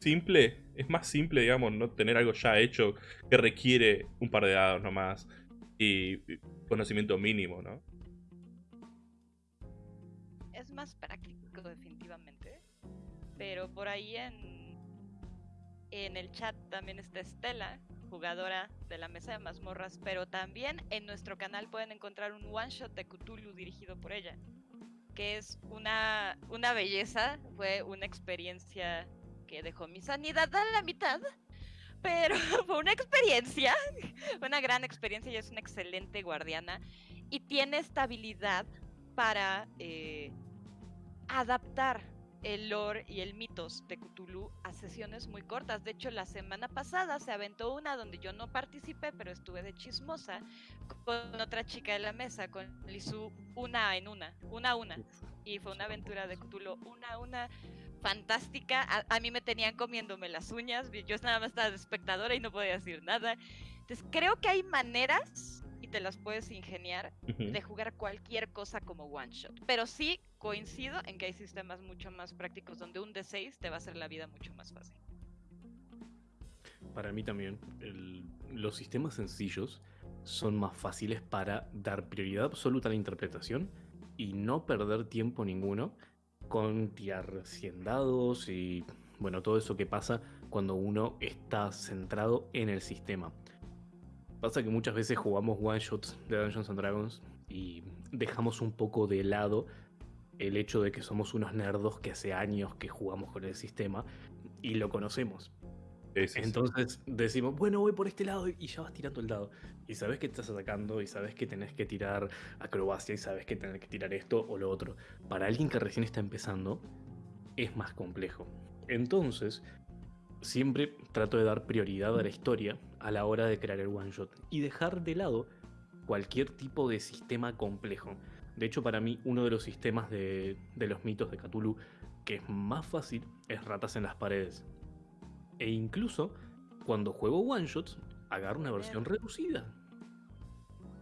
simple, es más simple, digamos, no tener algo ya hecho que requiere un par de dados nomás y conocimiento mínimo, ¿no? Es más práctico, definitivamente. Pero por ahí en, en el chat también está Estela, jugadora de la mesa de mazmorras. Pero también en nuestro canal pueden encontrar un one shot de Cthulhu dirigido por ella. Que es una, una belleza, fue una experiencia que dejó mi sanidad a la mitad. Pero fue una experiencia, una gran experiencia y es una excelente guardiana. Y tiene esta habilidad para eh, adaptar el lore y el mitos de Cthulhu a sesiones muy cortas. De hecho, la semana pasada se aventó una donde yo no participé, pero estuve de chismosa con otra chica de la mesa, con Lizu, una en una, una a una. Y fue una aventura de Cthulhu una a una fantástica. A, a mí me tenían comiéndome las uñas, yo nada más estaba de espectadora y no podía decir nada. Entonces creo que hay maneras y te las puedes ingeniar de jugar cualquier cosa como one shot. Pero sí coincido en que hay sistemas mucho más prácticos donde un D6 te va a hacer la vida mucho más fácil. Para mí también, el- los sistemas sencillos son más fáciles para dar prioridad absoluta a la interpretación y no perder tiempo ninguno con tirar 100 dados y bueno, todo eso que pasa cuando uno está centrado en el sistema. Pasa que muchas veces jugamos one shots de Dungeons and Dragons y dejamos un poco de lado el hecho de que somos unos nerdos que hace años que jugamos con el sistema y lo conocemos. Sí, sí, sí. Entonces decimos, bueno, voy por este lado y ya vas tirando el dado. Y sabes que estás atacando y sabes que tenés que tirar acrobacia y sabes que tenés que tirar esto o lo otro. Para alguien que recién está empezando, es más complejo. Entonces, siempre trato de dar prioridad a la historia a la hora de crear el one shot y dejar de lado cualquier tipo de sistema complejo. De hecho, para mí, uno de los sistemas de, de los mitos de Cthulhu que es más fácil es ratas en las paredes. E incluso cuando juego one shots, agarro una versión reducida.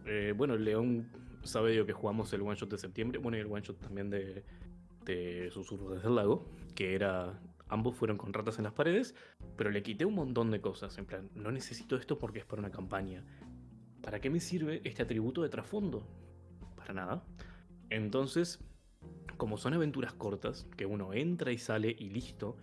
Eh, bueno, León sabe yo que jugamos el one shot de septiembre, bueno, y el one shot también de, de Susurros desde el lago, que era. Ambos fueron con ratas en las paredes, pero le quité un montón de cosas. En plan, no necesito esto porque es para una campaña. ¿Para qué me sirve este atributo de trasfondo? Para nada. Entonces, como son aventuras cortas, que uno entra y sale y listo,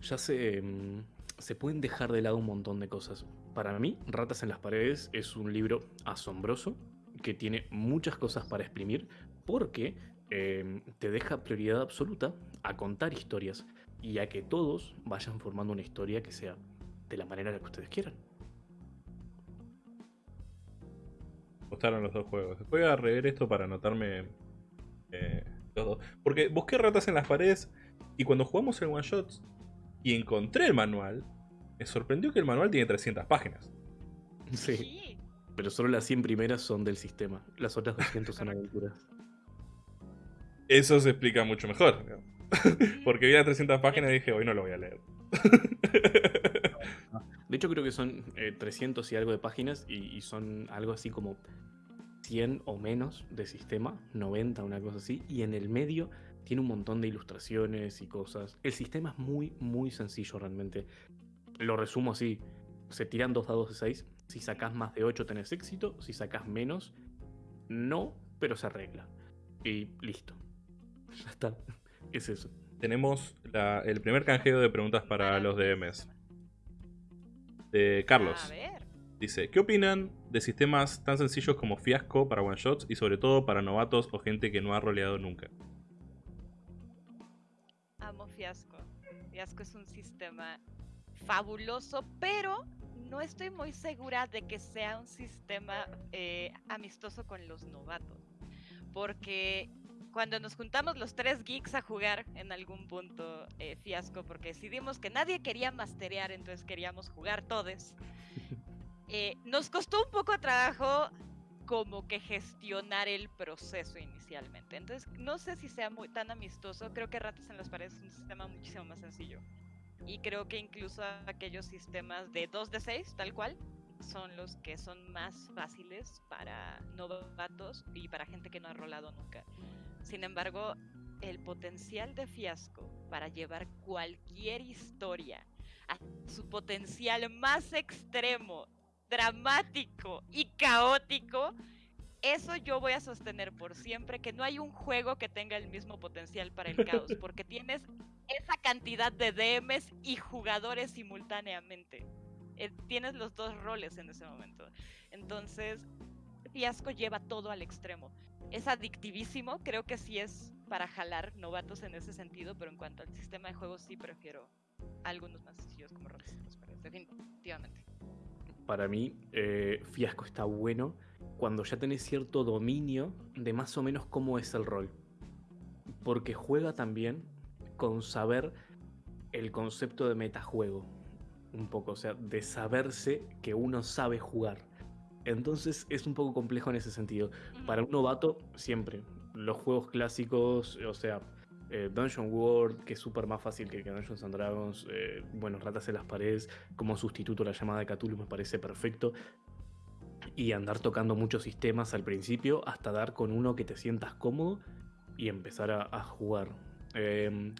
ya se, mm, se pueden dejar de lado un montón de cosas. Para mí, Ratas en las Paredes es un libro asombroso, que tiene muchas cosas para exprimir, porque eh, te deja prioridad absoluta a contar historias y a que todos vayan formando una historia que sea de la manera en la que ustedes quieran. Me gustaron los dos juegos. Voy a rever esto para anotarme eh, los dos. Porque busqué ratas en las paredes y cuando jugamos el one shot y encontré el manual, me sorprendió que el manual tiene 300 páginas. Sí, Sí. pero solo las 100 primeras son del sistema, las otras 200 son aventuras. Eso se explica mucho mejor. ¿no? Porque vi las 300 páginas y dije, hoy no lo voy a leer. De hecho, creo que son eh, 300 y algo de páginas y, son algo así como 100 o menos de sistema, 90, una cosa así. Y en el medio tiene un montón de ilustraciones y cosas. El sistema es muy, muy sencillo realmente. Lo resumo así: se tiran dos dados de 6. Si sacás más de 8 tenés éxito. Si sacás menos, no, pero se arregla. Y listo. Ya está. Es eso. Tenemos la- el primer canjeo de preguntas para los DMs. De Carlos. A ver. Dice, ¿qué opinan de sistemas tan sencillos como Fiasco para one shots y sobre todo para novatos o gente que no ha roleado nunca? Amo Fiasco. Fiasco es un sistema fabuloso, pero no estoy muy segura de que sea un sistema eh, amistoso con los novatos. Porque cuando nos juntamos los tres geeks a jugar en algún punto eh, Fiasco, porque decidimos que nadie quería masterear, entonces queríamos jugar todos, eh, nos costó un poco de trabajo como que gestionar el proceso inicialmente. Entonces, no sé si sea muy tan amistoso. Creo que Ratas en las Paredes es un sistema muchísimo más sencillo. Y creo que incluso aquellos sistemas de 2 de 6, tal cual, son los que son más fáciles para novatos y para gente que no ha rolado nunca. Sin embargo, el potencial de fiasco para llevar cualquier historia a su potencial más extremo, dramático y caótico, eso yo voy a sostener por siempre, que no hay un juego que tenga el mismo potencial para el caos, porque tienes esa cantidad de DMs y jugadores simultáneamente. Eh, tienes los dos roles en ese momento. Entonces, Fiasco lleva todo al extremo. Es adictivísimo, creo que sí es para jalar novatos en ese sentido, pero en cuanto al sistema de juego sí prefiero algunos más sencillos como Paredes, definitivamente. Para mí, eh, Fiasco está bueno cuando ya tenés cierto dominio de más o menos cómo es el rol. Porque juega también con saber el concepto de metajuego. Un poco, o sea, de saberse que uno sabe jugar. Entonces es un poco complejo en ese sentido. Para un novato, siempre. Los juegos clásicos, o sea, eh, Dungeon World, que es súper más fácil que, que Dungeons and Dragons. eh, bueno, Ratas en las Paredes, como sustituto a la llamada de Cthulhu me parece perfecto. Y andar tocando muchos sistemas al principio hasta dar con uno que te sientas cómodo y empezar a, a jugar. Em,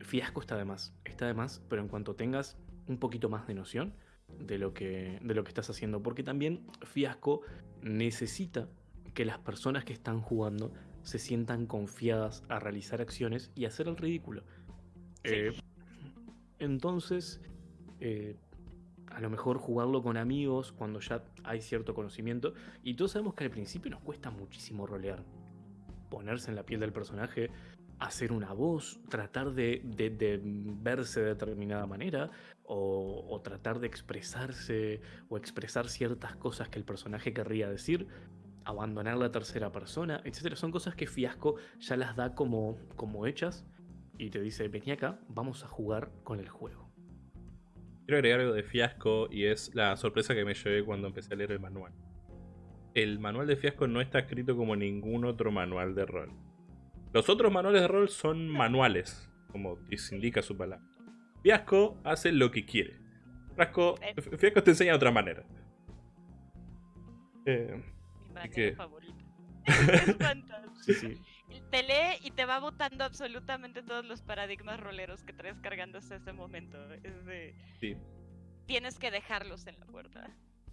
fiasco está de más, está de más, pero en cuanto tengas un poquito más de noción de lo que, de lo que estás haciendo, porque también Fiasco necesita que las personas que están jugando se sientan confiadas a realizar acciones y hacer el ridículo. Sí. Eh, entonces, eh, a lo mejor jugarlo con amigos cuando ya hay cierto conocimiento. Y todos sabemos que al principio nos cuesta muchísimo rolear. ponerse en la piel del personaje, hacer una voz, tratar de, verse de determinada manera o, o tratar de expresarse o expresar ciertas cosas que el personaje querría decir, abandonar la tercera persona, etc. Son cosas que Fiasco ya las da como, como hechas y te dice, vení acá, vamos a jugar con el juego. Quiero agregar algo de fiasco y es la sorpresa que me llevé cuando empecé a leer el manual. El manual de fiasco no está escrito como ningún otro manual de rol. Los otros manuales de rol son manuales, como indica su palabra. Fiasco hace lo que quiere. Fiasco, fiasco te enseña de otra manera. Eh, Mi manera qué? favorita. es. Sí, sí. Te lee y te va botando absolutamente todos los paradigmas roleros que traes cargando hasta ese momento. Es de. sí. Tienes que dejarlos en la puerta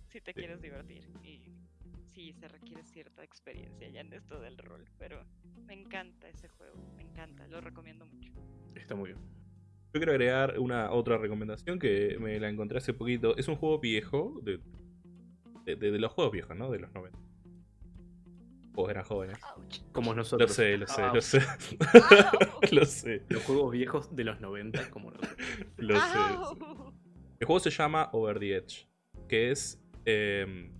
si te quieres divertir. Y sí, se requiere cierta experiencia ya en esto del rol. Pero me encanta ese juego. Me encanta. Lo recomiendo mucho. Está muy bien. Yo quiero agregar una otra recomendación que me la encontré hace poquito. Es un juego viejo, de, de, de- de los juegos viejos, ¿no? De los 90. Juegos eran jóvenes. Ouch. Como Lo nosotros. sé, lo sé, lo sé. Lo sé, Los juegos viejos de los 90, como nosotros. lo sé. El juego se llama Over the Edge, que es... eh,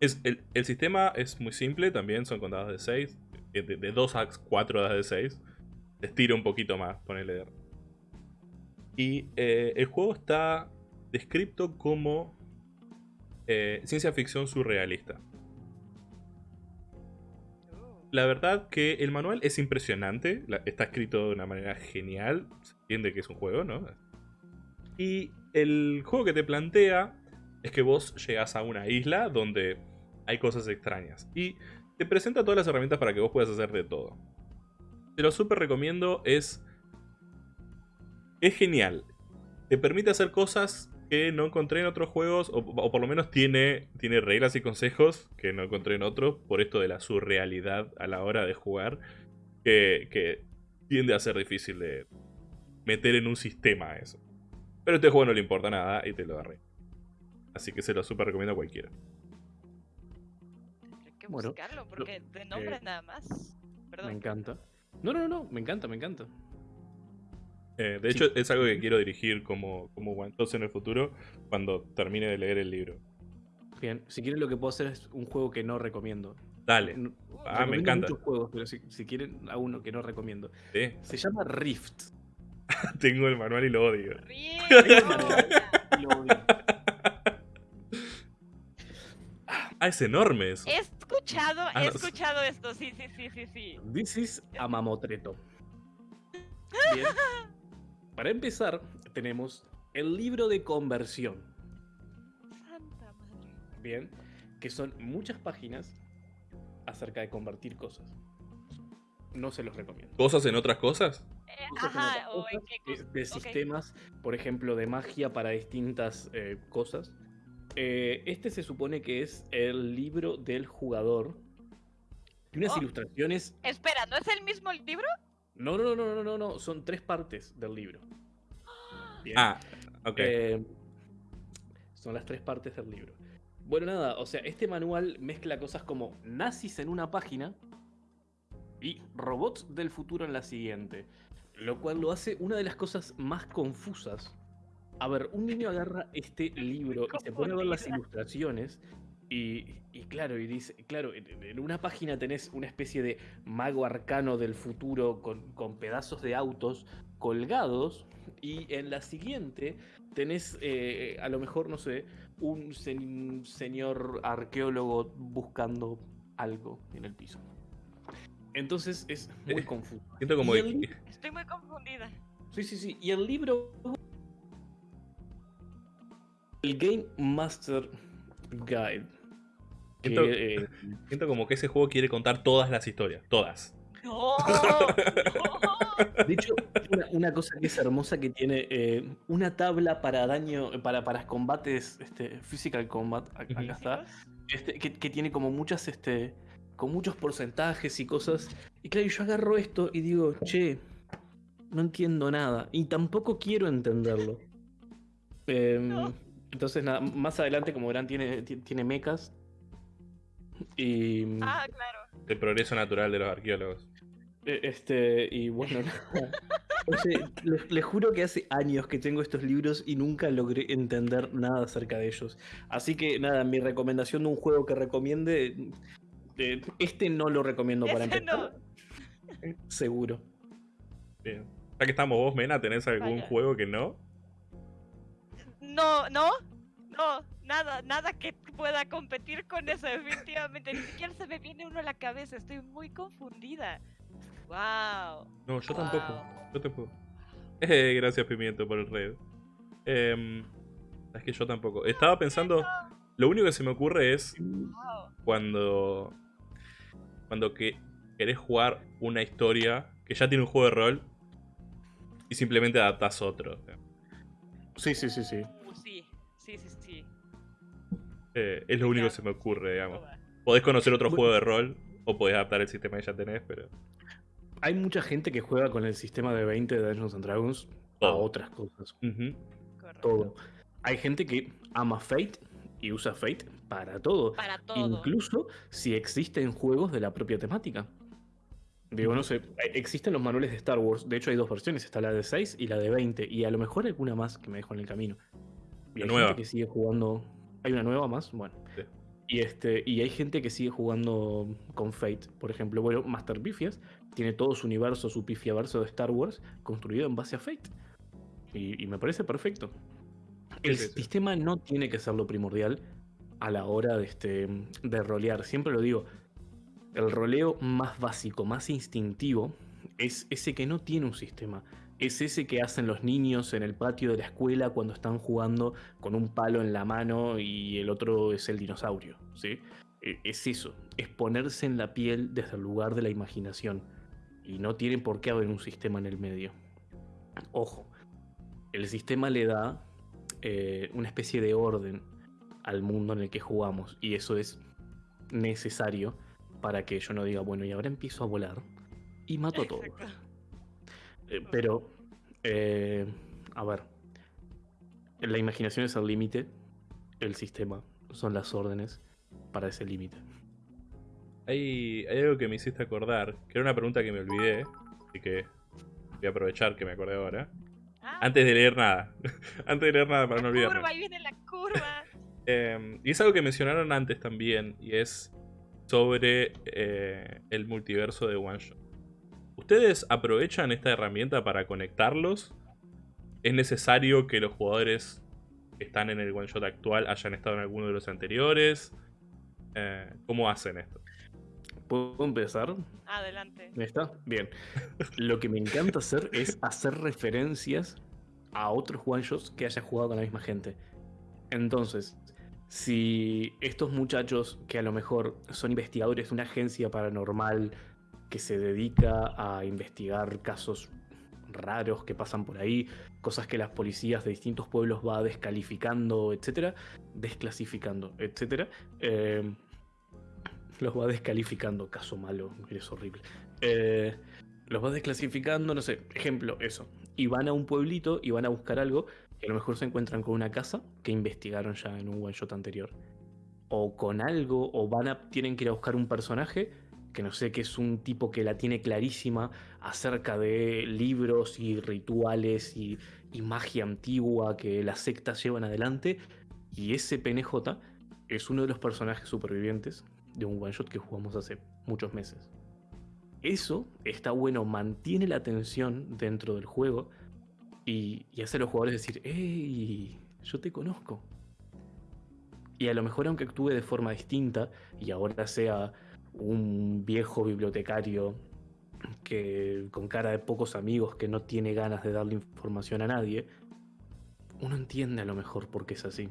el, sistema es muy simple, también son contadas de 6. De, de 2 a 4 das de 6. Se estira un poquito más, ponele. Y eh, el juego está descrito como eh, ciencia ficción surrealista. La verdad que el manual es impresionante, está escrito de una manera genial, se entiende que es un juego, ¿no? Y el juego que te plantea es que vos llegás a una isla donde hay cosas extrañas y te presenta todas las herramientas para que vos puedas hacer de todo. Te lo súper recomiendo, es... Es genial. Te permite hacer cosas que no encontré en otros juegos, o, por lo menos tiene, tiene reglas y consejos que no encontré en otros, por esto de la surrealidad a la hora de jugar, que, que tiende a ser difícil de meter en un sistema eso. Pero a este juego no le importa nada y te lo agarré. Así que se lo super recomiendo a cualquiera. tendré que Bueno, buscarlo porque de nombre eh, nada más. Me encanta. No, no, no, me encanta, me encanta. Eh, de Sí. hecho, es algo que quiero dirigir como, como Guantos en el futuro cuando termine de leer el libro. Bien, si quieren lo que puedo hacer es un juego que no recomiendo. Dale. No- Ah, me encanta. muchos juegos, pero si, si quieren a uno que no recomiendo. Sí, Se llama Rift. tengo el manual y lo odio. Y lo odio. Ah, es enorme eso. He escuchado, Ah, he no. escuchado esto, sí, sí, sí, sí, sí. This is Amamotreto. Bien. Para empezar, tenemos el libro de conversión. Santa madre. Bien. Que son muchas páginas acerca de convertir cosas. No se los recomiendo. ¿Cosas en otras cosas? Eh, Cosas en ajá, o en cosas, qué de- cosa. de sistemas, por ejemplo, de magia para distintas eh, cosas. Eh, este se supone que es el libro del jugador. Tiene unas Oh. ilustraciones. Espera, ¿no es el mismo libro? No, no, no, no, no, no. Son tres partes del libro. Bien. Ah, ok. Eh, son las tres partes del libro. Bueno, nada, o sea, este manual mezcla cosas como nazis en una página y robots del futuro en la siguiente. Lo cual lo hace una de las cosas más confusas. A ver, un niño agarra este libro y se pone a ver las ilustraciones. Y, y claro, y dice, claro, en, en una página tenés una especie de mago arcano del futuro con, con pedazos de autos colgados. Y en la siguiente tenés, eh, a lo mejor, no sé, un sen- señor arqueólogo buscando algo en el piso. Entonces es muy Eh, confuso. Siento como el Estoy muy confundida. Sí, sí, sí. Y el libro. El Game Master Guide. que, Siento- eh, siento como que ese juego quiere contar todas las historias. Todas. No, no. de hecho, una, una cosa que es hermosa que tiene eh, una tabla para daño, para, para combates, este, physical combat, ac- acá está, este, que, que tiene como muchas, este, con muchos porcentajes y cosas. Y claro, yo agarro esto y digo, che, no entiendo nada. Y tampoco quiero entenderlo. Em, No. Entonces, nada, más adelante, como verán, tiene, ti- tiene mechas. Y. Ah, claro. El progreso natural de los arqueólogos. Eh, Este, y bueno, nada. Oye, les, les juro que hace años que tengo estos libros y nunca logré entender nada acerca de ellos. Así que nada, mi recomendación de un juego que recomiende, eh, este no lo recomiendo para empezar. Seguro. Bien. Ya que estamos vos, Mena, ¿tenés algún Vaya. juego que no? No, no, no, nada, nada que pueda competir con eso, definitivamente. Ni siquiera se me viene uno a la cabeza, estoy muy confundida. Wow. No, yo tampoco. Yo tampoco. Eh, gracias, Pimiento, por el red. Em, es que yo tampoco. Estaba pensando. Lo único que se me ocurre es Wow. cuando. Cuando que querés jugar una historia que ya tiene un juego de rol y simplemente adaptás otro. Sí, sí, sí, sí. Uh, sí, sí, sí, sí. Eh, es lo único que se me ocurre, digamos. Podés conocer otro Bueno. juego de rol o podés adaptar el sistema que ya tenés, pero. Hay mucha gente que juega con el sistema de 20 de Dungeons and Dragons a otras cosas. Todo. Hay gente que ama Fate y usa Fate para todo. Para todo. Incluso si existen juegos de la propia temática. Digo, no sé, eh, existen los manuales de Star Wars. De hecho, hay dos versiones: está la de 6 y la de 20. Y a lo mejor alguna más que me dejo en el camino. Y La hay nueva. gente que sigue jugando. ¿Hay una nueva más? Bueno. Sí. Y, este, y hay gente que sigue jugando con Fate. Por ejemplo, bueno, Master Pifias tiene todo su universo, su pifiaverso de Star Wars construido en base a Fate. Y, y me parece perfecto. El Sí, sí, sí. sistema no tiene que ser lo primordial a la hora de, este, de rolear. Siempre lo digo, el roleo más básico, más instintivo, es ese que no tiene un sistema. Es ese que hacen los niños en el patio de la escuela cuando están jugando con un palo en la mano y el otro es el dinosaurio. ¿sí? E- Es eso, es ponerse en la piel desde el lugar de la imaginación. Y no tiene por qué haber un sistema en el medio. Ojo, el sistema le da eh, una especie de orden al mundo en el que jugamos y eso es necesario para que yo no diga, bueno, y ahora empiezo a volar y mato a todos. Eh, pero, eh, a ver, la imaginación es el límite, el sistema son las órdenes para ese límite. Hay, hay algo que me hiciste acordar, que era una pregunta que me olvidé, así que voy a aprovechar que me acordé ahora. Ah, Antes de leer nada. Antes de leer nada para no la olvidarme. curva, ahí viene la curva. Eh, y es algo que mencionaron antes también, y es sobre eh, el multiverso de One Shot. ¿Ustedes aprovechan esta herramienta para conectarlos? ¿Es necesario que los jugadores que están en el One Shot actual hayan estado en alguno de los anteriores? Eh, ¿Cómo hacen esto? ¿Puedo empezar? Adelante. ¿Está? Bien. Lo que me encanta hacer es hacer referencias a otros one-shots que haya jugado con la misma gente. Entonces, si estos muchachos que a lo mejor son investigadores de una agencia paranormal que se dedica a investigar casos raros que pasan por ahí, cosas que las policías de distintos pueblos va descalificando, etcétera, desclasificando, etcétera, eh, los va descalificando, caso malo, es horrible. Eh, los va desclasificando, no sé, ejemplo, eso. Y van a un pueblito y van a buscar algo y a lo mejor se encuentran con una casa que investigaron ya en un one shot anterior. O con algo, o van a, tienen que ir a buscar un personaje que no sé, que es un tipo que la tiene clarísima acerca de libros y rituales y, y magia antigua que las sectas llevan adelante. Y ese PNJ es uno de los personajes supervivientes de un one shot que jugamos hace muchos meses. Eso está bueno, mantiene la tensión dentro del juego y, hace a los jugadores decir, ¡Ey! Yo te conozco. Y a lo mejor aunque actúe de forma distinta y ahora sea un viejo bibliotecario que con cara de pocos amigos que no tiene ganas de darle información a nadie, uno entiende a lo mejor por qué es así,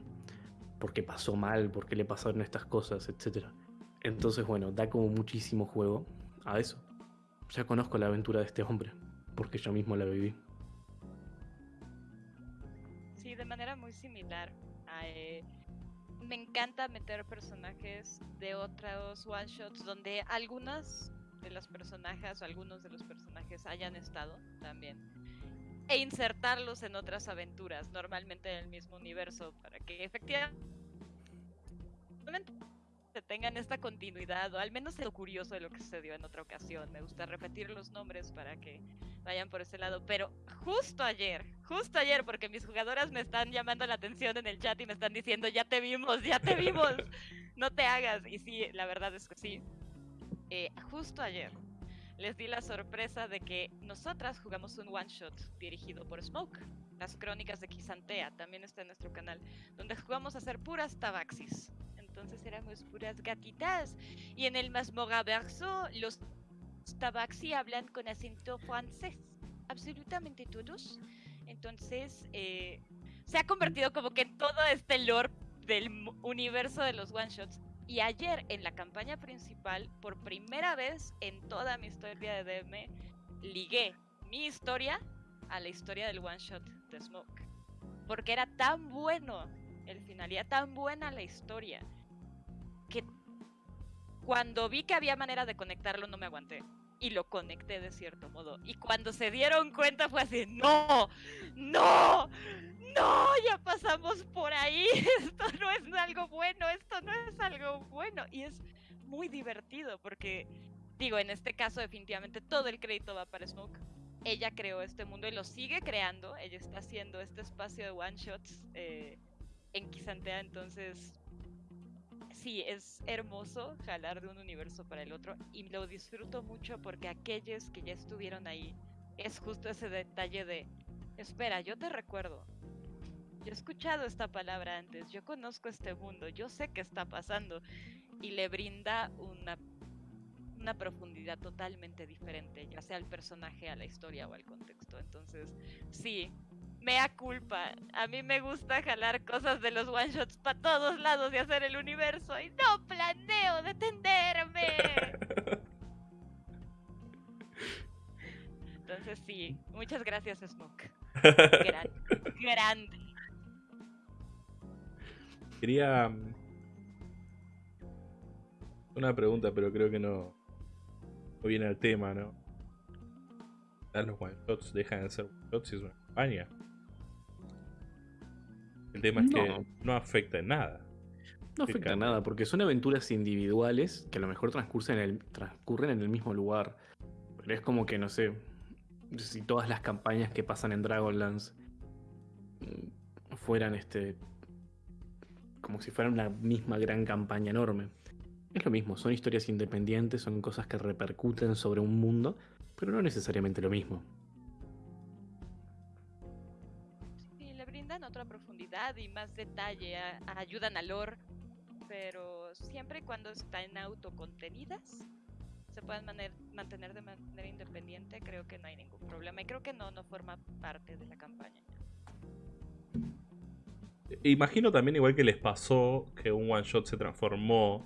porque pasó mal, porque le pasaron estas cosas, etc. Entonces, bueno, da como muchísimo juego a eso. Ya conozco la aventura de este hombre, porque yo mismo la viví. De manera muy similar. a, eh, me encanta meter personajes de otros one shots donde algunas de las personajes o algunos de los personajes hayan estado también. E insertarlos en otras aventuras, normalmente en el mismo universo, para que efectivamente tengan esta continuidad, o al menos lo curioso de lo que sucedió en otra ocasión. Me gusta repetir los nombres para que vayan por ese lado. Pero justo ayer, justo ayer, porque mis jugadoras me están llamando la atención en el chat y me están diciendo, ya te vimos, ya te vimos, no te hagas. Y sí, la verdad es que sí. Eh, justo ayer les di la sorpresa de que nosotras jugamos un one shot dirigido por Smoke. Las crónicas de Kisantea también está en nuestro canal, donde jugamos a hacer puras tabaxis entonces éramos puras gatitas. Y en el verso, los tabaxi hablan con acento francés, absolutamente todos. Entonces, eh, se ha convertido como que en todo este lore del universo de los one shots. Y ayer en la campaña principal, por primera vez en toda mi historia de DM, ligué mi historia a la historia del one shot de Smoke. Porque era tan bueno el final, era tan buena la historia, que cuando vi que había manera de conectarlo no me aguanté y lo conecté de cierto modo. Y cuando se dieron cuenta fue así, no, no, no, ya pasamos por ahí, esto no es algo bueno, esto no es algo bueno. Y es muy divertido porque, digo, en este caso definitivamente todo el crédito va para Smoke. Ella creó este mundo y lo sigue creando, ella está haciendo este espacio de one shots eh, en Kisantea, entonces sí, es hermoso jalar de un universo para el otro y lo disfruto mucho porque aquellos que ya estuvieron ahí es justo ese detalle de, espera, yo te recuerdo. Yo he escuchado esta palabra antes, yo conozco este mundo, yo sé qué está pasando y le brinda una, una profundidad totalmente diferente, ya sea al personaje, a la historia o al contexto. Entonces, sí, mea culpa. A mí me gusta jalar cosas de los one shots para todos lados y hacer el universo y no planeo detenerme. Entonces sí, muchas gracias Smoke. grande. Quería mm, una pregunta, pero creo que no, no viene al tema, ¿no? Los one shots dejan de ser one shots y es una campaña. El tema es que no afecta en nada. No afecta en nada, porque son aventuras individuales que a lo mejor transcurren en el, transcurren en el mismo lugar. Pero es como que, no sé, si todas las campañas que pasan en Dragonlance mm, fueran este. como si fueran una misma gran campaña enorme. Es lo mismo, son historias independientes, son cosas que repercuten sobre un mundo, pero no necesariamente lo mismo. Profundidad y más detalle, ayudan al lore, pero siempre y cuando están autocontenidas, se pueden mantener de manera independiente, creo que no hay ningún problema y creo que no, no forma parte de la campaña. Imagino también igual que les pasó que un one shot se transformó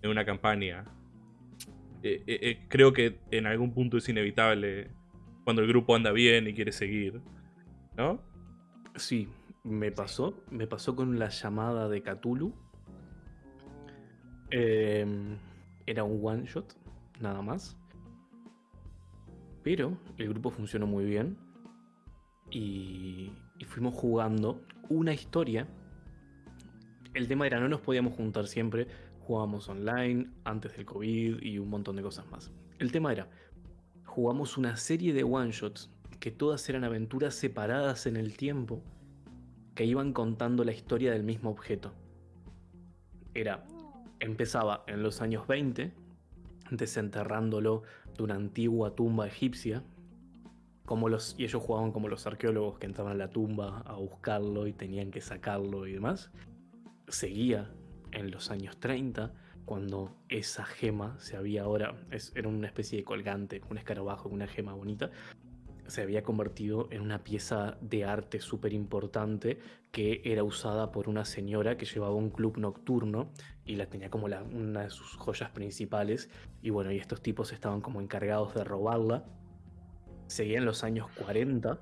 en una campaña. Eh, eh, eh, creo que en algún punto es inevitable cuando el grupo anda bien y quiere seguir, ¿no? Sí, me pasó, me pasó con la llamada de Cthulhu. Em, era un one shot, nada más. Pero el grupo funcionó muy bien. Y, y fuimos jugando una historia. El tema era, no nos podíamos juntar siempre. Jugábamos online, antes del COVID y un montón de cosas más. El tema era, jugamos una serie de one shots que todas eran aventuras separadas en el tiempo que iban contando la historia del mismo objeto. Era, empezaba en los años 20, desenterrándolo de una antigua tumba egipcia, como los, y ellos jugaban como los arqueólogos que entraban a la tumba a buscarlo y tenían que sacarlo y demás. Seguía en los años 30, cuando esa gema se había ahora, era una especie de colgante, un escarabajo, una gema bonita, se había convertido en una pieza de arte súper importante que era usada por una señora que llevaba un club nocturno y la tenía como una de sus joyas principales. Y bueno, y estos tipos estaban como encargados de robarla. Seguía en los años 40,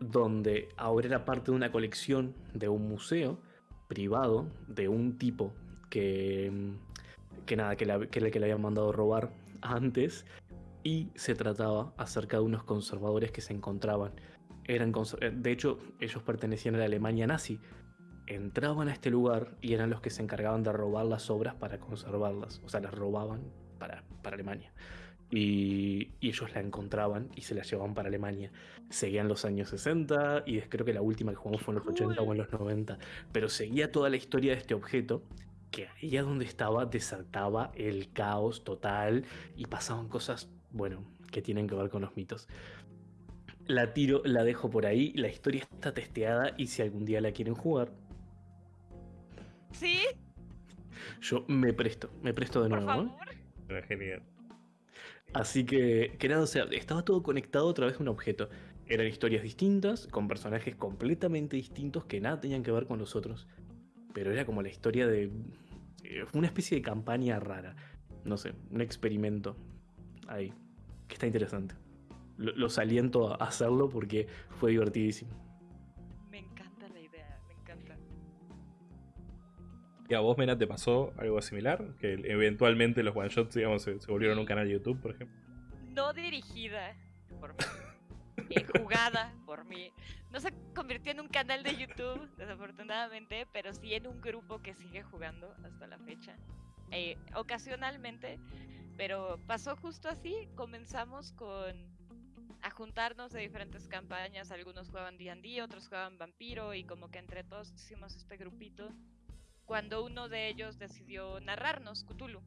donde ahora era parte de una colección de un museo privado de un tipo que, que nada, que, que, que le habían mandado robar antes y se trataba acerca de unos conservadores que se encontraban. Eran, eh, de hecho, ellos pertenecían a la Alemania nazi entraban a este lugar y eran los que se encargaban de robar las obras para conservarlas. O sea, las robaban para, para Alemania. Y, y ellos la encontraban y se la llevaban para Alemania. Seguían los años 60 y creo que la última que jugamos fue en los 80 o en los 90. Pero seguía toda la historia de este objeto que ahí a donde estaba desataba el caos total y pasaban cosas, bueno, que tienen que ver con los mitos. La tiro, la dejo por ahí, la historia está testeada y si algún día la quieren jugar, ¿Sí? yo me presto, me presto de Por nuevo. ¿eh? favor. Era genial. Así que, que nada, o sea, estaba todo conectado a través de un objeto. Eran historias distintas, con personajes completamente distintos que nada tenían que ver con los otros. Pero era como la historia de... eh, Una especie de campaña rara. No sé, un experimento ahí. Que está interesante. Lo- Los aliento a hacerlo porque fue divertidísimo. Me encanta la idea, me encanta. ¿Y a vos, Mena, te pasó algo similar? Que eventualmente los one shots, digamos, se, se volvieron un canal de YouTube, por ejemplo. No dirigida por mí, eh, jugada por mí. No se convirtió en un canal de YouTube, desafortunadamente, pero sí en un grupo que sigue jugando hasta la fecha. Eh, ocasionalmente, pero pasó justo así. Comenzamos con a juntarnos de diferentes campañas. Algunos jugaban D&D, otros jugaban Vampiro y como que entre todos hicimos este grupito. Cuando uno de ellos decidió narrarnos Cthulhu.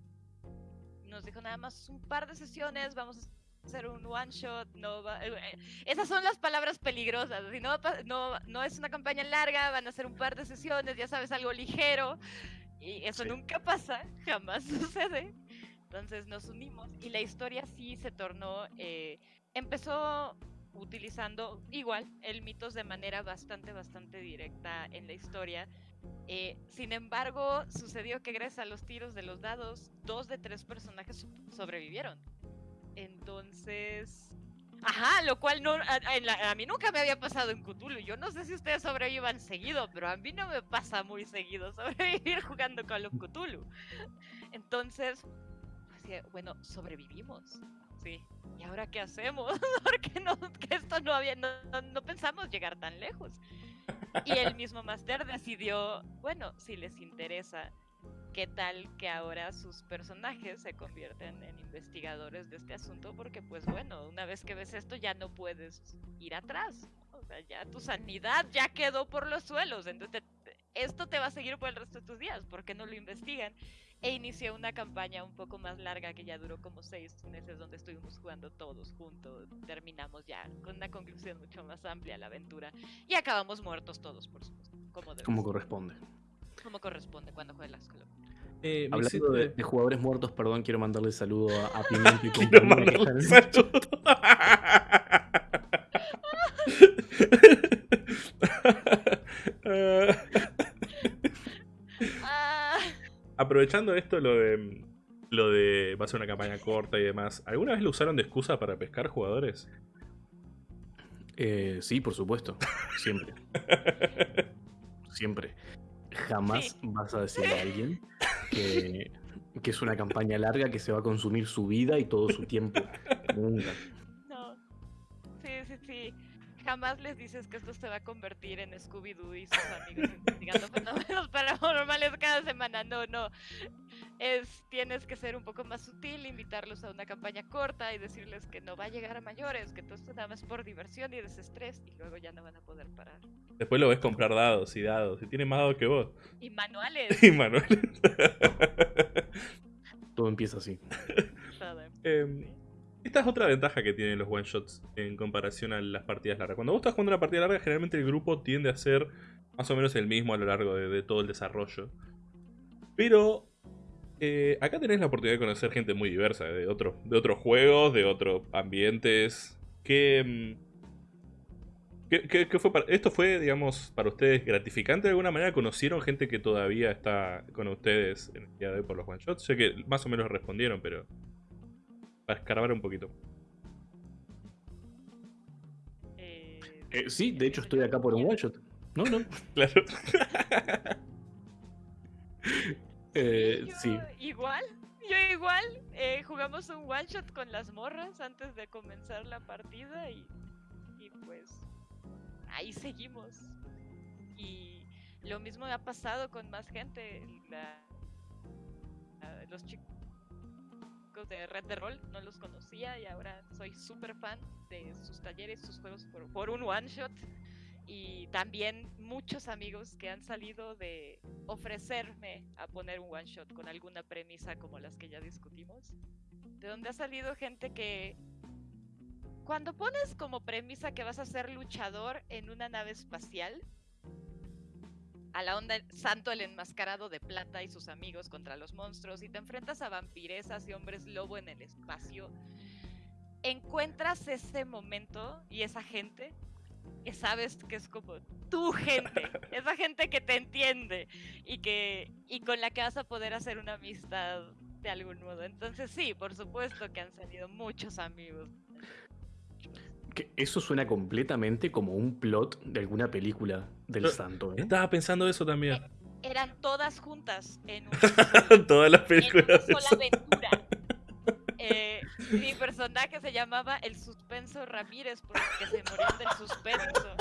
Nos dijo nada más un par de sesiones, vamos a hacer un one shot, no va- eh, eh, esas son las palabras peligrosas, si no, no, no es una campaña larga, van a ser un par de sesiones, ya sabes, algo ligero, y eso Sí. nunca pasa, jamás sucede. Entonces nos unimos y la historia sí se tornó, eh, empezó utilizando igual el mitos de manera bastante, bastante directa en la historia. Eh, sin embargo, sucedió que gracias a los tiros de los dados, dos de tres personajes so- sobrevivieron. Entonces... Ajá, lo cual no, a, a- a mí nunca me había pasado en Cthulhu. Yo no sé si ustedes sobrevivan seguido, pero a mí no me pasa muy seguido sobrevivir jugando Call of Cthulhu. Entonces, decía, bueno, sobrevivimos. Sí. ¿Y ahora qué hacemos? Porque no, que esto no había, no, no- no pensamos llegar tan lejos. Y el mismo Master decidió, bueno, si les interesa, ¿qué tal que ahora sus personajes se convierten en investigadores de este asunto? Porque pues bueno, una vez que ves esto ya no puedes ir atrás. O sea, ya tu sanidad ya quedó por los suelos. Entonces, te- esto te va a seguir por el resto de tus días. ¿Por qué no lo investigan? E inició una campaña un poco más larga que ya duró como seis meses donde estuvimos jugando todos juntos. Terminamos ya con una conclusión mucho más amplia a la aventura. Y acabamos muertos todos, por supuesto. Como, corresponde. como corresponde cuando juegas of Eh, Hablando de, jugadores muertos, perdón, quiero mandarle saludo a, a Pimiento y Quiero mandarle saludo. Aprovechando esto, lo de. Lo de. Va a ser una campaña corta y demás. ¿Alguna vez lo usaron de excusa para pescar jugadores? Eh, sí, por supuesto. Siempre. Siempre. Jamás vas a decirle a alguien que, que es una campaña larga que se va a consumir su vida y todo su tiempo. Nunca. no. Sí, sí, sí. Jamás les dices que esto se va a convertir en Scooby-Doo y sus amigos investigando fenómenos paranormales cada semana. No, no. Es, tienes que ser un poco más sutil, invitarlos a una campaña corta y decirles que no va a llegar a mayores, que todo esto nada más por diversión y desestrés y luego ya no van a poder parar. Después lo ves comprar dados y dados. Y tiene más dados que vos. Y manuales. Y Manuel. Todo empieza así. Em, esta es otra ventaja que tienen los one shots en comparación a las partidas largas. Cuando vos estás jugando una partida larga, generalmente el grupo tiende a ser más o menos el mismo a lo largo de, de todo el desarrollo. Pero eh, acá tenés la oportunidad de conocer gente muy diversa, de, otro- de otros juegos, de otros ambientes. ¿Qué, mm, qué- qué- qué fue para- ¿Esto fue, digamos, para ustedes gratificante de alguna manera? ¿Conocieron gente que todavía está con ustedes en el día de hoy por los one shots? Sé que más o menos respondieron, pero para escarbar un poquito. Eh, Eh, sí, de hecho estoy acá por un one shot. No, no. Claro. Eh, yo sí. Igual, yo igual. eh, jugamos un one shot con las morras antes de comenzar la partida y, y pues ahí seguimos. Y lo mismo me ha pasado con más gente. La, la- los chicos de Red de Roll no los conocía y ahora soy súper fan de sus talleres, sus juegos por, por un one shot. Y también muchos amigos que han salido de ofrecerme a poner un one shot con alguna premisa como las que ya discutimos. De donde ha salido gente que cuando pones como premisa que vas a ser luchador en una nave espacial, a la onda Santo el enmascarado de plata y sus amigos contra los monstruos, y te enfrentas a vampiresas y hombres lobo en el espacio, encuentras ese momento y esa gente que sabes que es como tu gente, esa gente que te entiende y que y con la que vas a poder hacer una amistad de algún modo. Entonces sí, por supuesto que han salido muchos amigos. Que eso suena completamente como un plot de alguna película del Yo- santo, ¿eh? Estaba pensando eso también. Eran todas juntas en, un- Todas las en una películas. sola aventura. Eh, mi personaje se llamaba el Suspenso Ramírez porque se morían del suspenso.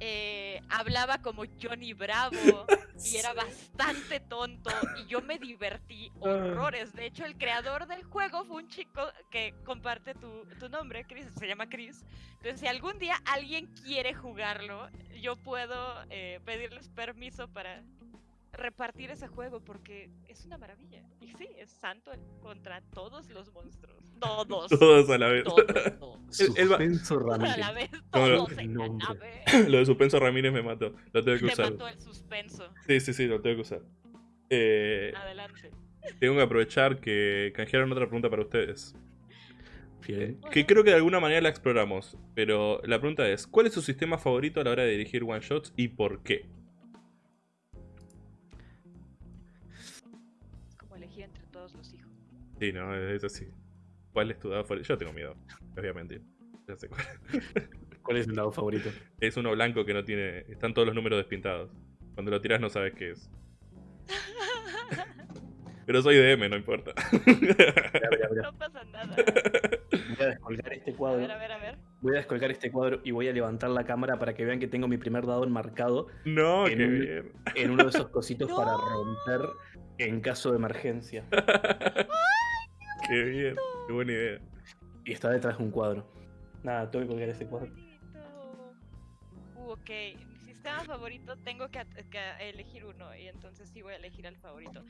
Eh, hablaba como Johnny Bravo y era bastante tonto y yo me divertí horrores. De hecho, el creador del juego fue un chico que comparte tu, tu nombre, Chris, se llama Chris. Entonces, si algún día alguien quiere jugarlo, yo puedo eh, pedirles permiso para repartir ese juego porque es una maravilla. Y sí, es santo contra todos los monstruos. Todos. Todos a la vez. Todos. todos. El- el va- Suspenso Todos a Ramírez. la vez, Como lo- todos en la nave. Lo de suspenso Ramírez me mató. Lo tengo que Te usar. mató el suspenso. Sí, sí, sí, lo tengo que usar. Eh, Adelante. tengo que aprovechar que canjearon otra pregunta para ustedes. Bien. Que creo que de alguna manera la exploramos. Pero la pregunta es: ¿Cuál es su sistema favorito a la hora de dirigir one shots y por qué? Sí, no, es así. ¿Cuál es tu dado favorito? Yo tengo miedo. A mentir. Ya sé cuál. ¿Cuál es el dado favorito? Es uno blanco que no tiene. Están todos los números despintados. Cuando lo tiras no sabes qué es. Pero soy DM, no importa. No pasa nada. Voy a descolgar este A cuadro. ver, a ver, a ver. Voy a descolgar este cuadro y voy a levantar la cámara para que vean que tengo mi primer dado enmarcado no, En qué un- bien. en uno de esos cositos ¡No! para romper en caso de emergencia. Qué bien. Qué buena idea. Y está detrás de un cuadro. Nada, tengo que colgar este cuadro. Bonito. Uh, ok. Mi sistema favorito tengo que, que elegir uno y entonces sí voy a elegir al favorito.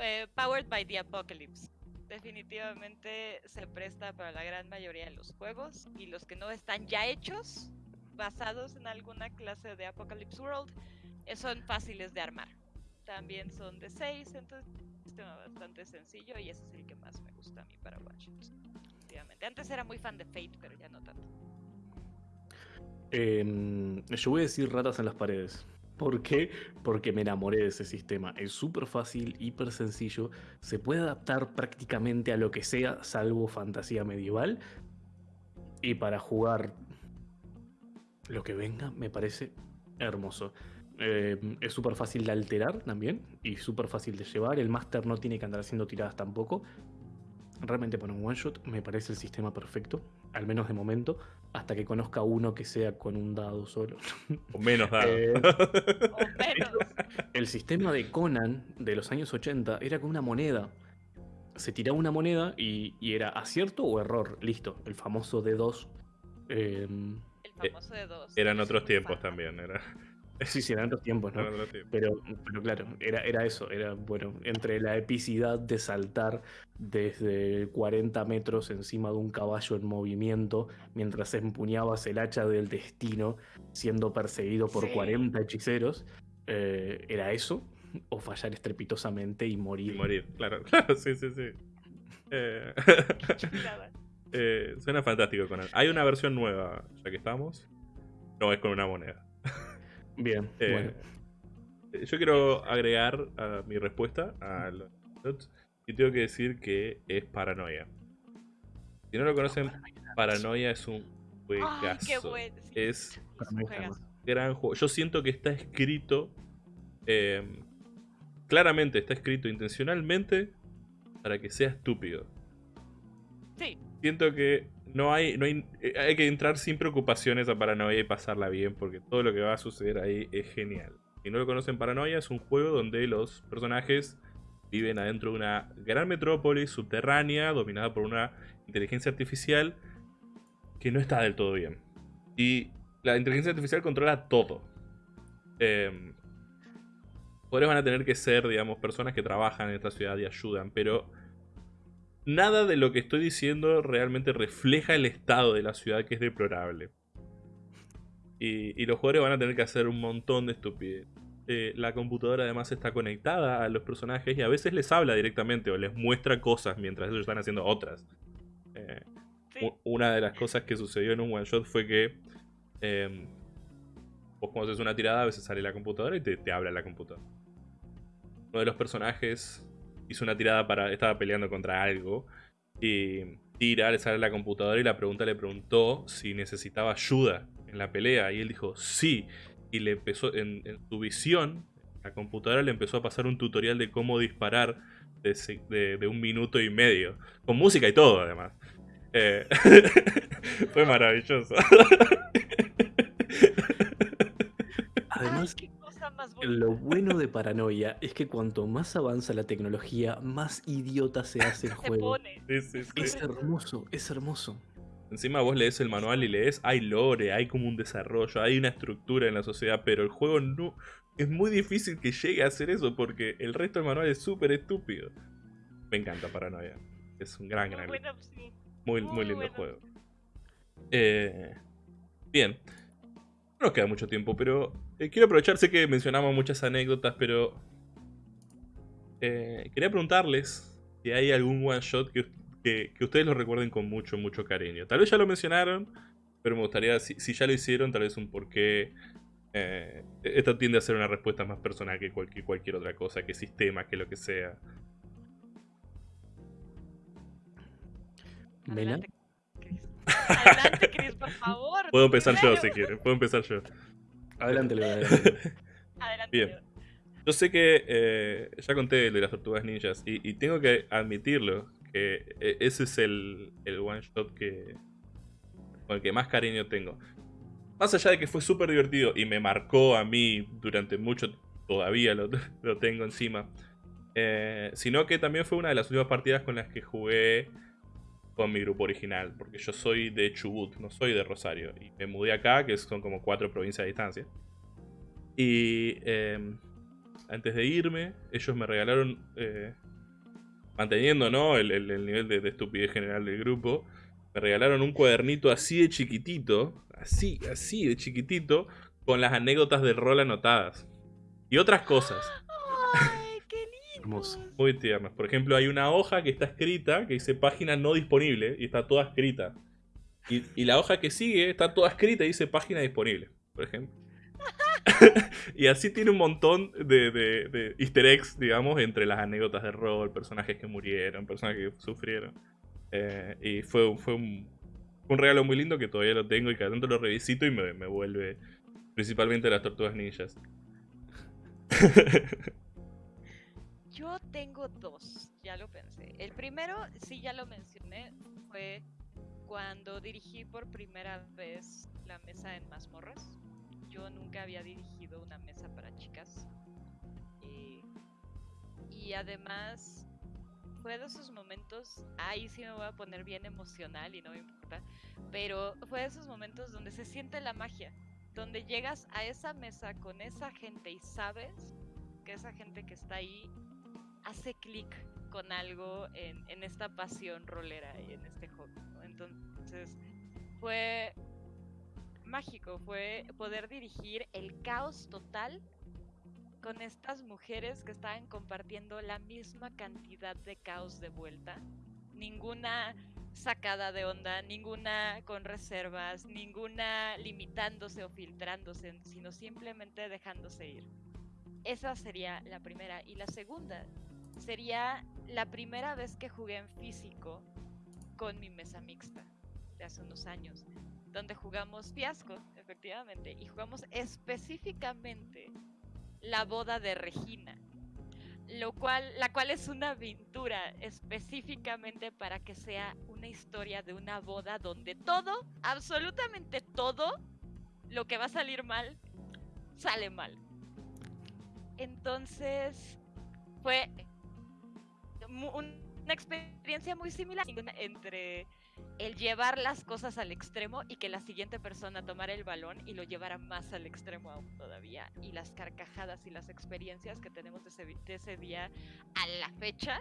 Eh, Powered by the Apocalypse. Definitivamente se presta para la gran mayoría de los juegos y los que no están ya hechos, basados en alguna clase de Apocalypse World, eh, son fáciles de armar. También son de 6, entonces sistema bastante sencillo y ese es el que más me gusta a mí para definitivamente. Antes era muy fan de Fate, pero ya no tanto. Em, yo voy a decir ratas en las paredes. ¿Por qué? Porque me enamoré de ese sistema. Es súper fácil, hiper sencillo. Se puede adaptar prácticamente a lo que sea, salvo fantasía medieval. Y para jugar lo que venga, me parece hermoso. Em, es súper fácil de alterar también. Y súper fácil de llevar. El máster no tiene que andar haciendo tiradas tampoco. Realmente para un one shot me parece el sistema perfecto. Al menos de momento. Hasta que conozca uno que sea con un dado solo. O menos dado. Eh, O menos. El sistema de Conan de los años 80 era con una moneda. Se tiraba una moneda y, y era acierto o error. Listo. El famoso D2. Eh, El famoso de dos. Eran Yo soy otros tiempos fan. también. Era, sí, sí, eran otros tiempos, ¿no? Pero, pero claro, era, era eso, era bueno, entre la epicidad de saltar desde 40 metros encima de un caballo en movimiento mientras empuñabas el hacha del destino siendo perseguido por Sí. 40 hechiceros, eh, era eso, o fallar estrepitosamente y morir. Y morir, claro, claro, sí, sí, sí. Eh, eh, suena fantástico con él. Hay una versión nueva, ya que estamos. No es con una moneda. Bien, Eh, bueno. Yo quiero agregar a mi respuesta a los y tengo que decir que es paranoia. Si no lo conocen, Paranoia es un Ay, juegazo. qué bueno. sí, Es un juegazo. gran juego. Yo siento que está escrito. eh, claramente está escrito intencionalmente para que sea estúpido. Sí, Siento que no hay, no hay, eh, hay que entrar sin preocupaciones a Paranoia y pasarla bien, porque todo lo que va a suceder ahí es genial. Si no lo conocen, Paranoia es un juego donde los personajes viven adentro de una gran metrópoli subterránea dominada por una inteligencia artificial que no está del todo bien. Y la inteligencia artificial controla todo. Eh, van a tener que ser, digamos, personas que trabajan en esta ciudad y ayudan, pero nada de lo que estoy diciendo realmente refleja el estado de la ciudad que es deplorable. Y, los jugadores van a tener que hacer un montón de estupidez. Eh, la computadora además está conectada a los personajes y a veces les habla directamente o les muestra cosas mientras ellos están haciendo otras. Eh, una de las cosas que sucedió en un one shot fue que em, vos cuando haces una tirada a veces sale la computadora y te, te habla la computadora. Uno de los personajes hizo una tirada para. Estaba peleando contra algo. Y tira, le sale la computadora y la pregunta le preguntó si necesitaba ayuda en la pelea. Y él dijo sí. Y le empezó, en, su visión, la computadora le empezó a pasar un tutorial de cómo disparar de, un minuto y medio. Con música y todo, además. Eh, fue maravilloso. Además, lo bueno de Paranoia es que cuanto más avanza la tecnología, más idiota se hace el juego. Es hermoso, es hermoso. Encima vos lees el manual y lees, hay lore, hay como un desarrollo, hay una estructura en la sociedad, pero el juego no... Es muy difícil que llegue a hacer eso porque el resto del manual es súper estúpido. Me encanta Paranoia. Es un gran, gran... Muy, muy, lindo juego. Eh, bien. No nos queda mucho tiempo, pero eh, quiero aprovechar, sé que mencionamos muchas anécdotas, pero eh, quería preguntarles si hay algún one shot que, que, ustedes lo recuerden con mucho, mucho cariño. Tal vez ya lo mencionaron, pero me gustaría, si, ya lo hicieron, tal vez un porqué. Eh, esto tiende a ser una respuesta más personal que cualquier, cualquier otra cosa, que sistema, que lo que sea. Adelante, Chris, por favor. Puedo empezar yo si quieren, puedo empezar yo. Adelante, adelante. Bien. Yo sé que eh, ya conté el de las tortugas ninjas y, tengo que admitirlo, que eh, ese es el, one shot que, con el que más cariño tengo. Más allá de que fue súper divertido y me marcó a mí durante mucho, todavía lo, tengo encima, eh, sino que también fue una de las últimas partidas con las que jugué con mi grupo original, porque yo soy de Chubut, no soy de Rosario, y me mudé acá, que son como cuatro provincias de distancia. Y em, antes de irme, ellos me regalaron, eh, manteniendo ¿no? el, nivel de, estupidez general del grupo, me regalaron un cuadernito así de chiquitito, así, así de chiquitito, con las anécdotas del rol anotadas. Y otras cosas. Muy tiernas. Por ejemplo, hay una hoja que está escrita, que dice página no disponible, y está toda escrita. Y, la hoja que sigue está toda escrita y dice página disponible, por ejemplo. y así tiene un montón de, easter eggs, digamos, entre las anécdotas de rol, personajes que murieron, personajes que sufrieron. Eh, y fue, fue un, regalo muy lindo que todavía lo tengo y cada tanto lo revisito y me, me vuelve principalmente las tortugas ninjas. Yo tengo dos, ya lo pensé. El primero, sí, ya lo mencioné, fue cuando dirigí por primera vez la mesa en mazmorras. Yo nunca había dirigido una mesa para chicas. Y, y además fue de esos momentos, ahí sí me voy a poner bien emocional y no me importa, pero fue de esos momentos donde se siente la magia, donde llegas a esa mesa con esa gente y sabes que esa gente que está ahí hace clic con algo en, esta pasión rolera y en este juego. Entonces, fue mágico, fue poder dirigir el caos total con estas mujeres que estaban compartiendo la misma cantidad de caos de vuelta. Ninguna sacada de onda, ninguna con reservas, ninguna limitándose o filtrándose, sino simplemente dejándose ir. Esa sería la primera. Y la segunda sería la primera vez que jugué en físico con mi mesa mixta de hace unos años, donde jugamos fiasco, efectivamente, y jugamos específicamente la boda de Regina, lo cual, la cual es una aventura específicamente para que sea un una historia de una boda donde todo, absolutamente todo, lo que va a salir mal, sale mal. Entonces, fue una experiencia muy similar entre el llevar las cosas al extremo y que la siguiente persona tomara el balón y lo llevara más al extremo aún todavía. Y las carcajadas y las experiencias que tenemos de ese, día a la fecha.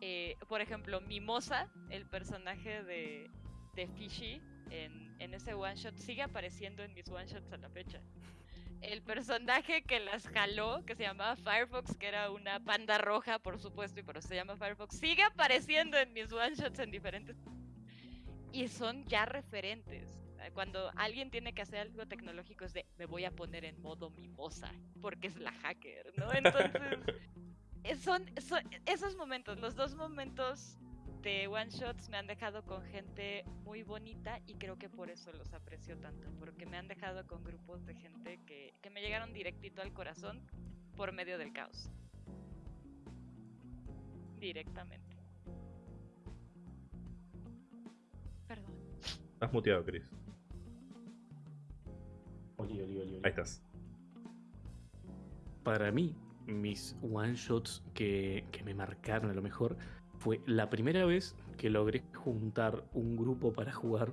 Eh, por ejemplo, Mimosa, el personaje de, de Fishy en, en ese one shot, sigue apareciendo en mis one shots a la fecha el personaje que las jaló, que se llamaba Firefox, que era una panda roja, por supuesto, y por eso se llama Firefox, sigue apareciendo en mis one shots en diferentes y son ya referentes. Cuando alguien tiene que hacer algo tecnológico es de me voy a poner en modo mimosa porque es la hacker, ¿no? Entonces, eh, son, esos momentos, los dos momentos de one shots me han dejado con gente muy bonita y creo que por eso los aprecio tanto, porque me han dejado con grupos de gente que, que me llegaron directito al corazón por medio del caos. Directamente. Estás muteado, Chris. Oli, oli, oli, Ahí estás. Para mí, mis one shots que, que me marcaron a lo mejor fue la primera vez que logré juntar un grupo para jugar.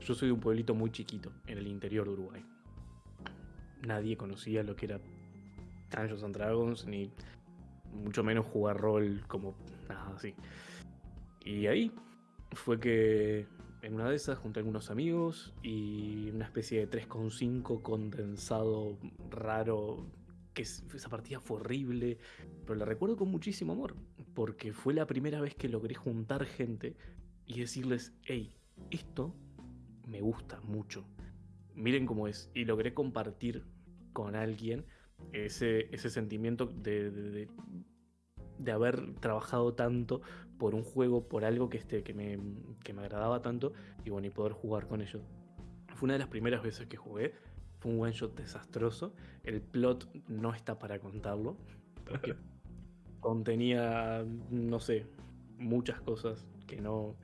Yo soy de un pueblito muy chiquito, en el interior de Uruguay. Nadie conocía lo que era Dungeons and Dragons, ni mucho menos jugar rol como nada así. Y ahí fue que en una de esas junté algunos amigos y una especie de 3,5 condensado raro, que esa partida fue horrible, pero la recuerdo con muchísimo amor, porque fue la primera vez que logré juntar gente y decirles, hey, esto me gusta mucho, miren cómo es, y logré compartir con alguien ese, ese sentimiento de, de haber trabajado tanto por un juego, por algo que, este, que, me, que me agradaba tanto y bueno, y poder jugar con ellos. Fue una de las primeras veces que jugué, fue un one shot desastroso, el plot no está para contarlo, contenía, no sé, muchas cosas que no...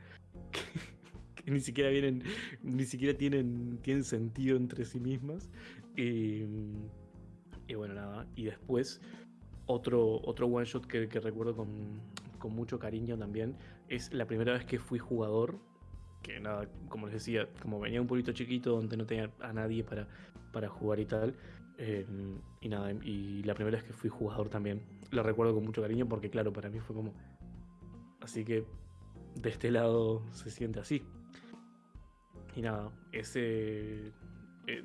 Que, ni siquiera vienen, ni siquiera tienen, tienen sentido entre sí mismas. Y, y bueno, nada. Y después otro, otro one shot que, recuerdo con, mucho cariño también es la primera vez que fui jugador. Que nada, como les decía, como venía un pueblito chiquito donde no tenía a nadie para, para jugar y tal. Em, y nada, y la primera vez que fui jugador también. Lo recuerdo con mucho cariño porque, claro, para mí fue como. Así que de este lado se siente así. Y nada, ese. Eh,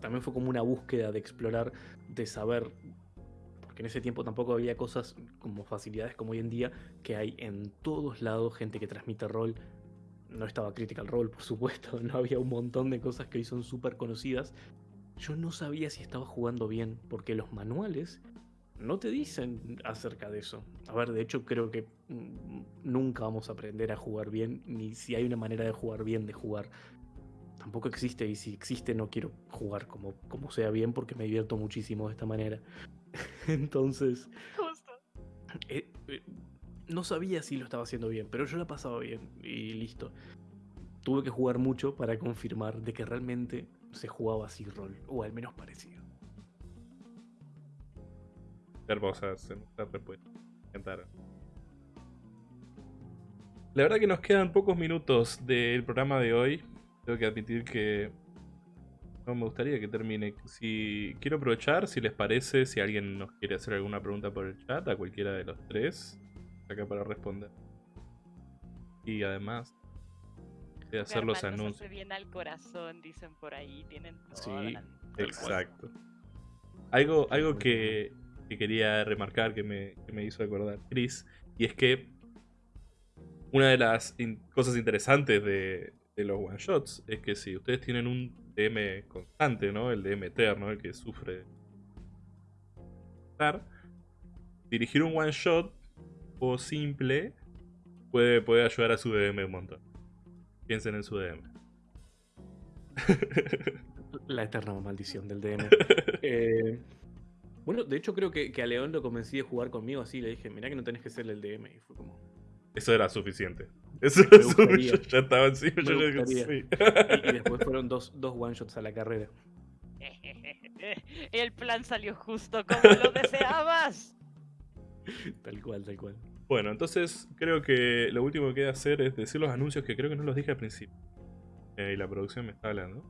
también fue como una búsqueda de explorar, de saber en ese tiempo tampoco había cosas como facilidades como hoy en día, que hay en todos lados gente que transmite rol. No estaba Critical Role, por supuesto, no había un montón de cosas que hoy son súper conocidas. Yo no sabía si estaba jugando bien, porque los manuales no te dicen acerca de eso. A ver, de hecho creo que mm, nunca vamos a aprender a jugar bien, ni si hay una manera de jugar bien de jugar. Tampoco existe y si existe no quiero jugar como, como sea bien porque me divierto muchísimo de esta manera. Entonces. Eh, eh, no sabía si lo estaba haciendo bien, pero yo la pasaba bien y listo. Tuve que jugar mucho para confirmar de que realmente se jugaba así rol, o al menos parecido. Hermosas respuesta. La verdad que nos quedan pocos minutos del programa de hoy. Tengo que admitir que me gustaría que termine. Si quiero aprovechar, si les parece, si alguien nos quiere hacer alguna pregunta por el chat, a cualquiera de los tres, acá para responder. Y además de hacer los anuncios. bien al corazón, dicen por ahí, tienen Sí, exacto. Algo, algo que, quería remarcar que me, que me hizo acordar Chris, y es que una de las cosas interesantes de, de los one shots es que si ustedes tienen un DM constante, ¿no? El DM eterno, el que sufre. Dirigir un one shot o simple puede, puede ayudar a su DM un montón. Piensen en su DM. La eterna maldición del DM. Eh, bueno, de hecho creo que, a León lo convencí de jugar conmigo así. Le dije, mirá que no tenés que ser el DM. Y fue como... Eso era suficiente. Eso suyo. gustaría. Ya estaba encima. Me yo ya- gustaría. sí. Y, y después fueron dos, dos one shots a la carrera. El plan salió justo como lo deseabas. Tal cual, tal cual. Bueno, entonces creo que lo último que queda hacer es decir los anuncios que creo que no los dije al principio. Eh, y la producción me está hablando.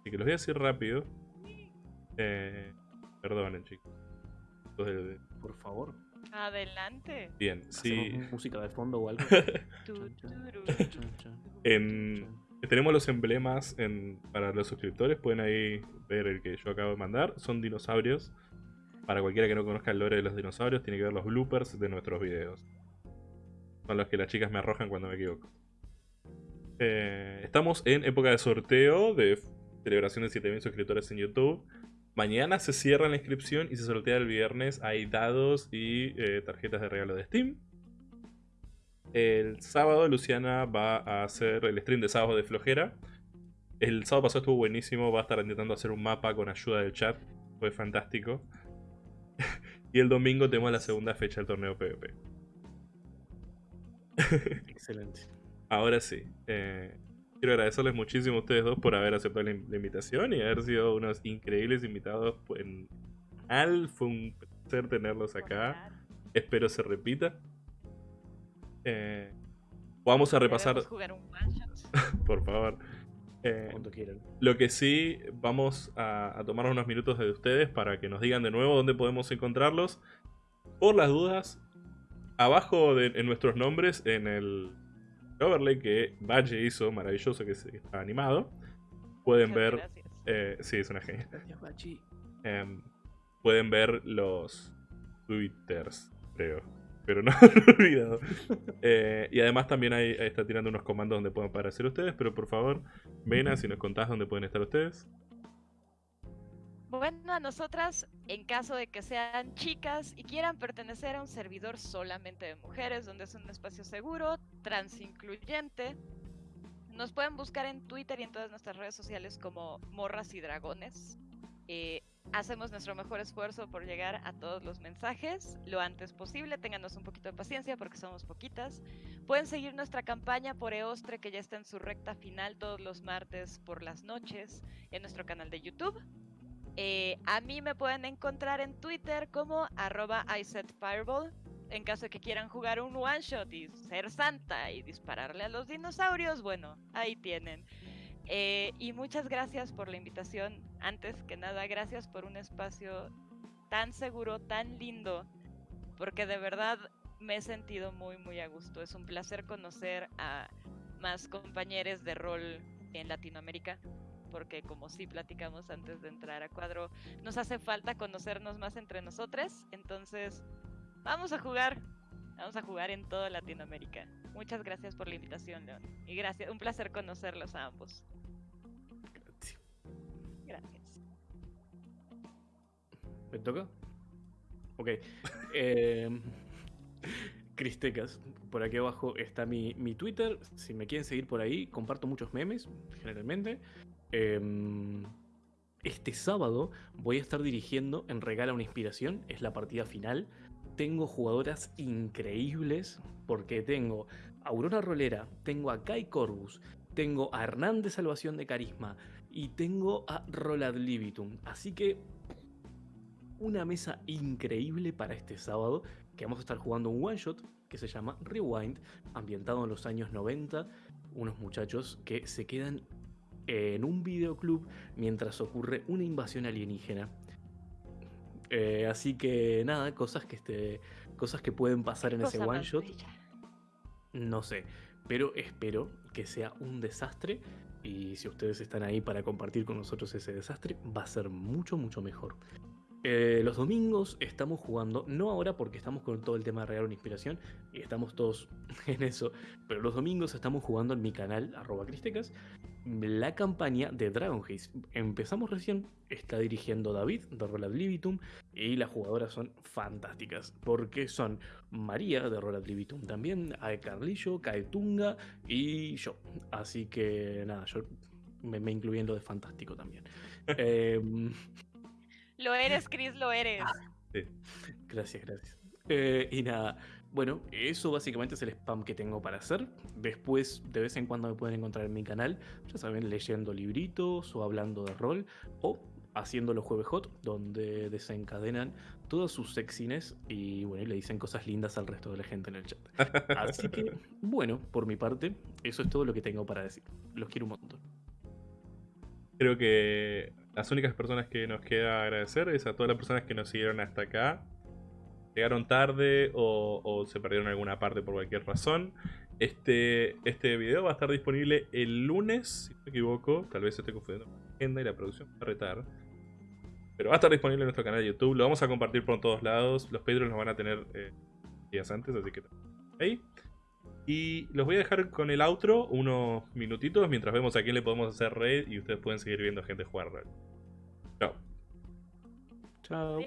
Así que los voy a decir rápido. Eh, perdonen, chicos. Entonces, Por favor. Adelante. bien, sí. ¿Hacemos música de fondo o algo? En, tenemos los emblemas en- para los suscriptores. Pueden ahí ver el que yo acabo de mandar. Son dinosaurios. Para cualquiera que no conozca el lore de los dinosaurios, tiene que ver los bloopers de nuestros videos. Son los que las chicas me arrojan cuando me equivoco. Eh, estamos en época de sorteo de celebración de 7000 suscriptores en YouTube. Mañana se cierra la inscripción y se sortea el viernes. Hay dados y eh, tarjetas de regalo de Steam. El sábado Luciana va a hacer el stream de sábado de flojera. El sábado pasado estuvo buenísimo. Va a estar intentando hacer un mapa con ayuda del chat. Fue fantástico. y el domingo tenemos la segunda fecha del torneo PvP. Excelente. Ahora sí. eh, quiero agradecerles muchísimo a ustedes dos por haber aceptado la, in- la invitación y haber sido unos increíbles invitados en Al. Fue un placer tenerlos acá. Espero se repita. Eh, vamos a repasar, jugar un por favor. Eh, Cuando quieran. lo que sí, vamos a, a tomar unos minutos de ustedes para que nos digan de nuevo dónde podemos encontrarlos. Por las dudas, abajo de, en nuestros nombres, en el overlay que Valle hizo, maravilloso, que, está animado, pueden Muchas ver. eh, sí, es una genia. Gracias, Bachi. Em, pueden ver los twitters, creo. Pero no lo he olvidado. Eh, y además también ahí, está tirando unos comandos donde pueden aparecer ustedes. Pero por favor, ven si nos contás dónde pueden estar ustedes. Bueno, a nosotras, en caso de que sean chicas y quieran pertenecer a un servidor solamente de mujeres, donde es un espacio seguro, transincluyente, nos pueden buscar en Twitter y en todas nuestras redes sociales como Morras y Dragones. Eh, hacemos nuestro mejor esfuerzo por llegar a todos los mensajes lo antes posible. Ténganos un poquito de paciencia porque somos poquitas. Pueden seguir nuestra campaña por Eostre que ya está en su recta final todos los martes por las noches en nuestro canal de YouTube. Eh, a mí me pueden encontrar en Twitter como arroba isetfireball. En caso de que quieran jugar un one shot y ser santa y dispararle a los dinosaurios, bueno, ahí tienen. Eh, y muchas gracias por la invitación. Antes que nada, gracias por un espacio tan seguro, tan lindo, porque de verdad me he sentido muy, muy a gusto. Es un placer conocer a más compañeros de rol en Latinoamérica porque como sí platicamos antes de entrar a cuadro, nos hace falta conocernos más entre nosotros, entonces vamos a jugar, vamos a jugar en toda Latinoamérica. Muchas gracias por la invitación, León, y gracias, un placer conocerlos a ambos. Gracias. Gracias. ¿Me toca? Ok. Eh, Cristecas. Por aquí abajo está mi, mi Twitter. Si me quieren seguir por ahí, comparto muchos memes, generalmente. Em, este sábado voy a estar dirigiendo en Regala una Inspiración. Es la partida final. Tengo jugadoras increíbles porque tengo a Aurora Rolera, tengo a Kai Corbus, tengo a Hernán de Salvación de Carisma y tengo a Rolad Libitum. Así que una mesa increíble para este sábado, que vamos a estar jugando un one shot que se llama Rewind, ambientado en los años 90, unos muchachos que se quedan en un videoclub mientras ocurre una invasión alienígena. Eh, así que nada, cosas que este, cosas que pueden pasar en ese one shot. bella. No sé, pero espero que sea un desastre y si ustedes están ahí para compartir con nosotros ese desastre, va a ser mucho, mucho mejor. Eh, los domingos estamos jugando, no ahora porque estamos con todo el tema de regalar una inspiración y estamos todos en eso, pero los domingos estamos jugando en mi canal, arroba cristecas, la campaña de Dragon Haze. Empezamos recién, está dirigiendo David de Roll Libitum y las jugadoras son fantásticas porque son María de Roll Libitum también, Ae Carlillo, Kaetunga y yo. Así que nada, yo me, me incluí en lo de fantástico también. Em, Lo eres, Chris, lo eres. Gracias, gracias. Eh, y nada, bueno, eso básicamente es el spam que tengo para hacer. Después, de vez en cuando me pueden encontrar en mi canal, ya saben, leyendo libritos o hablando de rol o haciendo los jueves hot, donde desencadenan todas sus sexiness y bueno, y le dicen cosas lindas al resto de la gente en el chat. Así que, bueno, por mi parte, eso es todo lo que tengo para decir. Los quiero un montón. Creo que las únicas personas que nos queda agradecer es a todas las personas que nos siguieron hasta acá. Llegaron tarde o, se perdieron alguna parte por cualquier razón. Este, este video va a estar disponible el lunes, si no me equivoco. Tal vez esté confundiendo la agenda y la producción va a retar. Pero va a estar disponible en nuestro canal de YouTube. Lo vamos a compartir por todos lados. Los Patreons los van a tener eh, días antes, así que ahí. Y los voy a dejar con el outro unos minutitos mientras vemos a quién le podemos hacer raid y ustedes pueden seguir viendo gente jugar raid. Chao. Chao.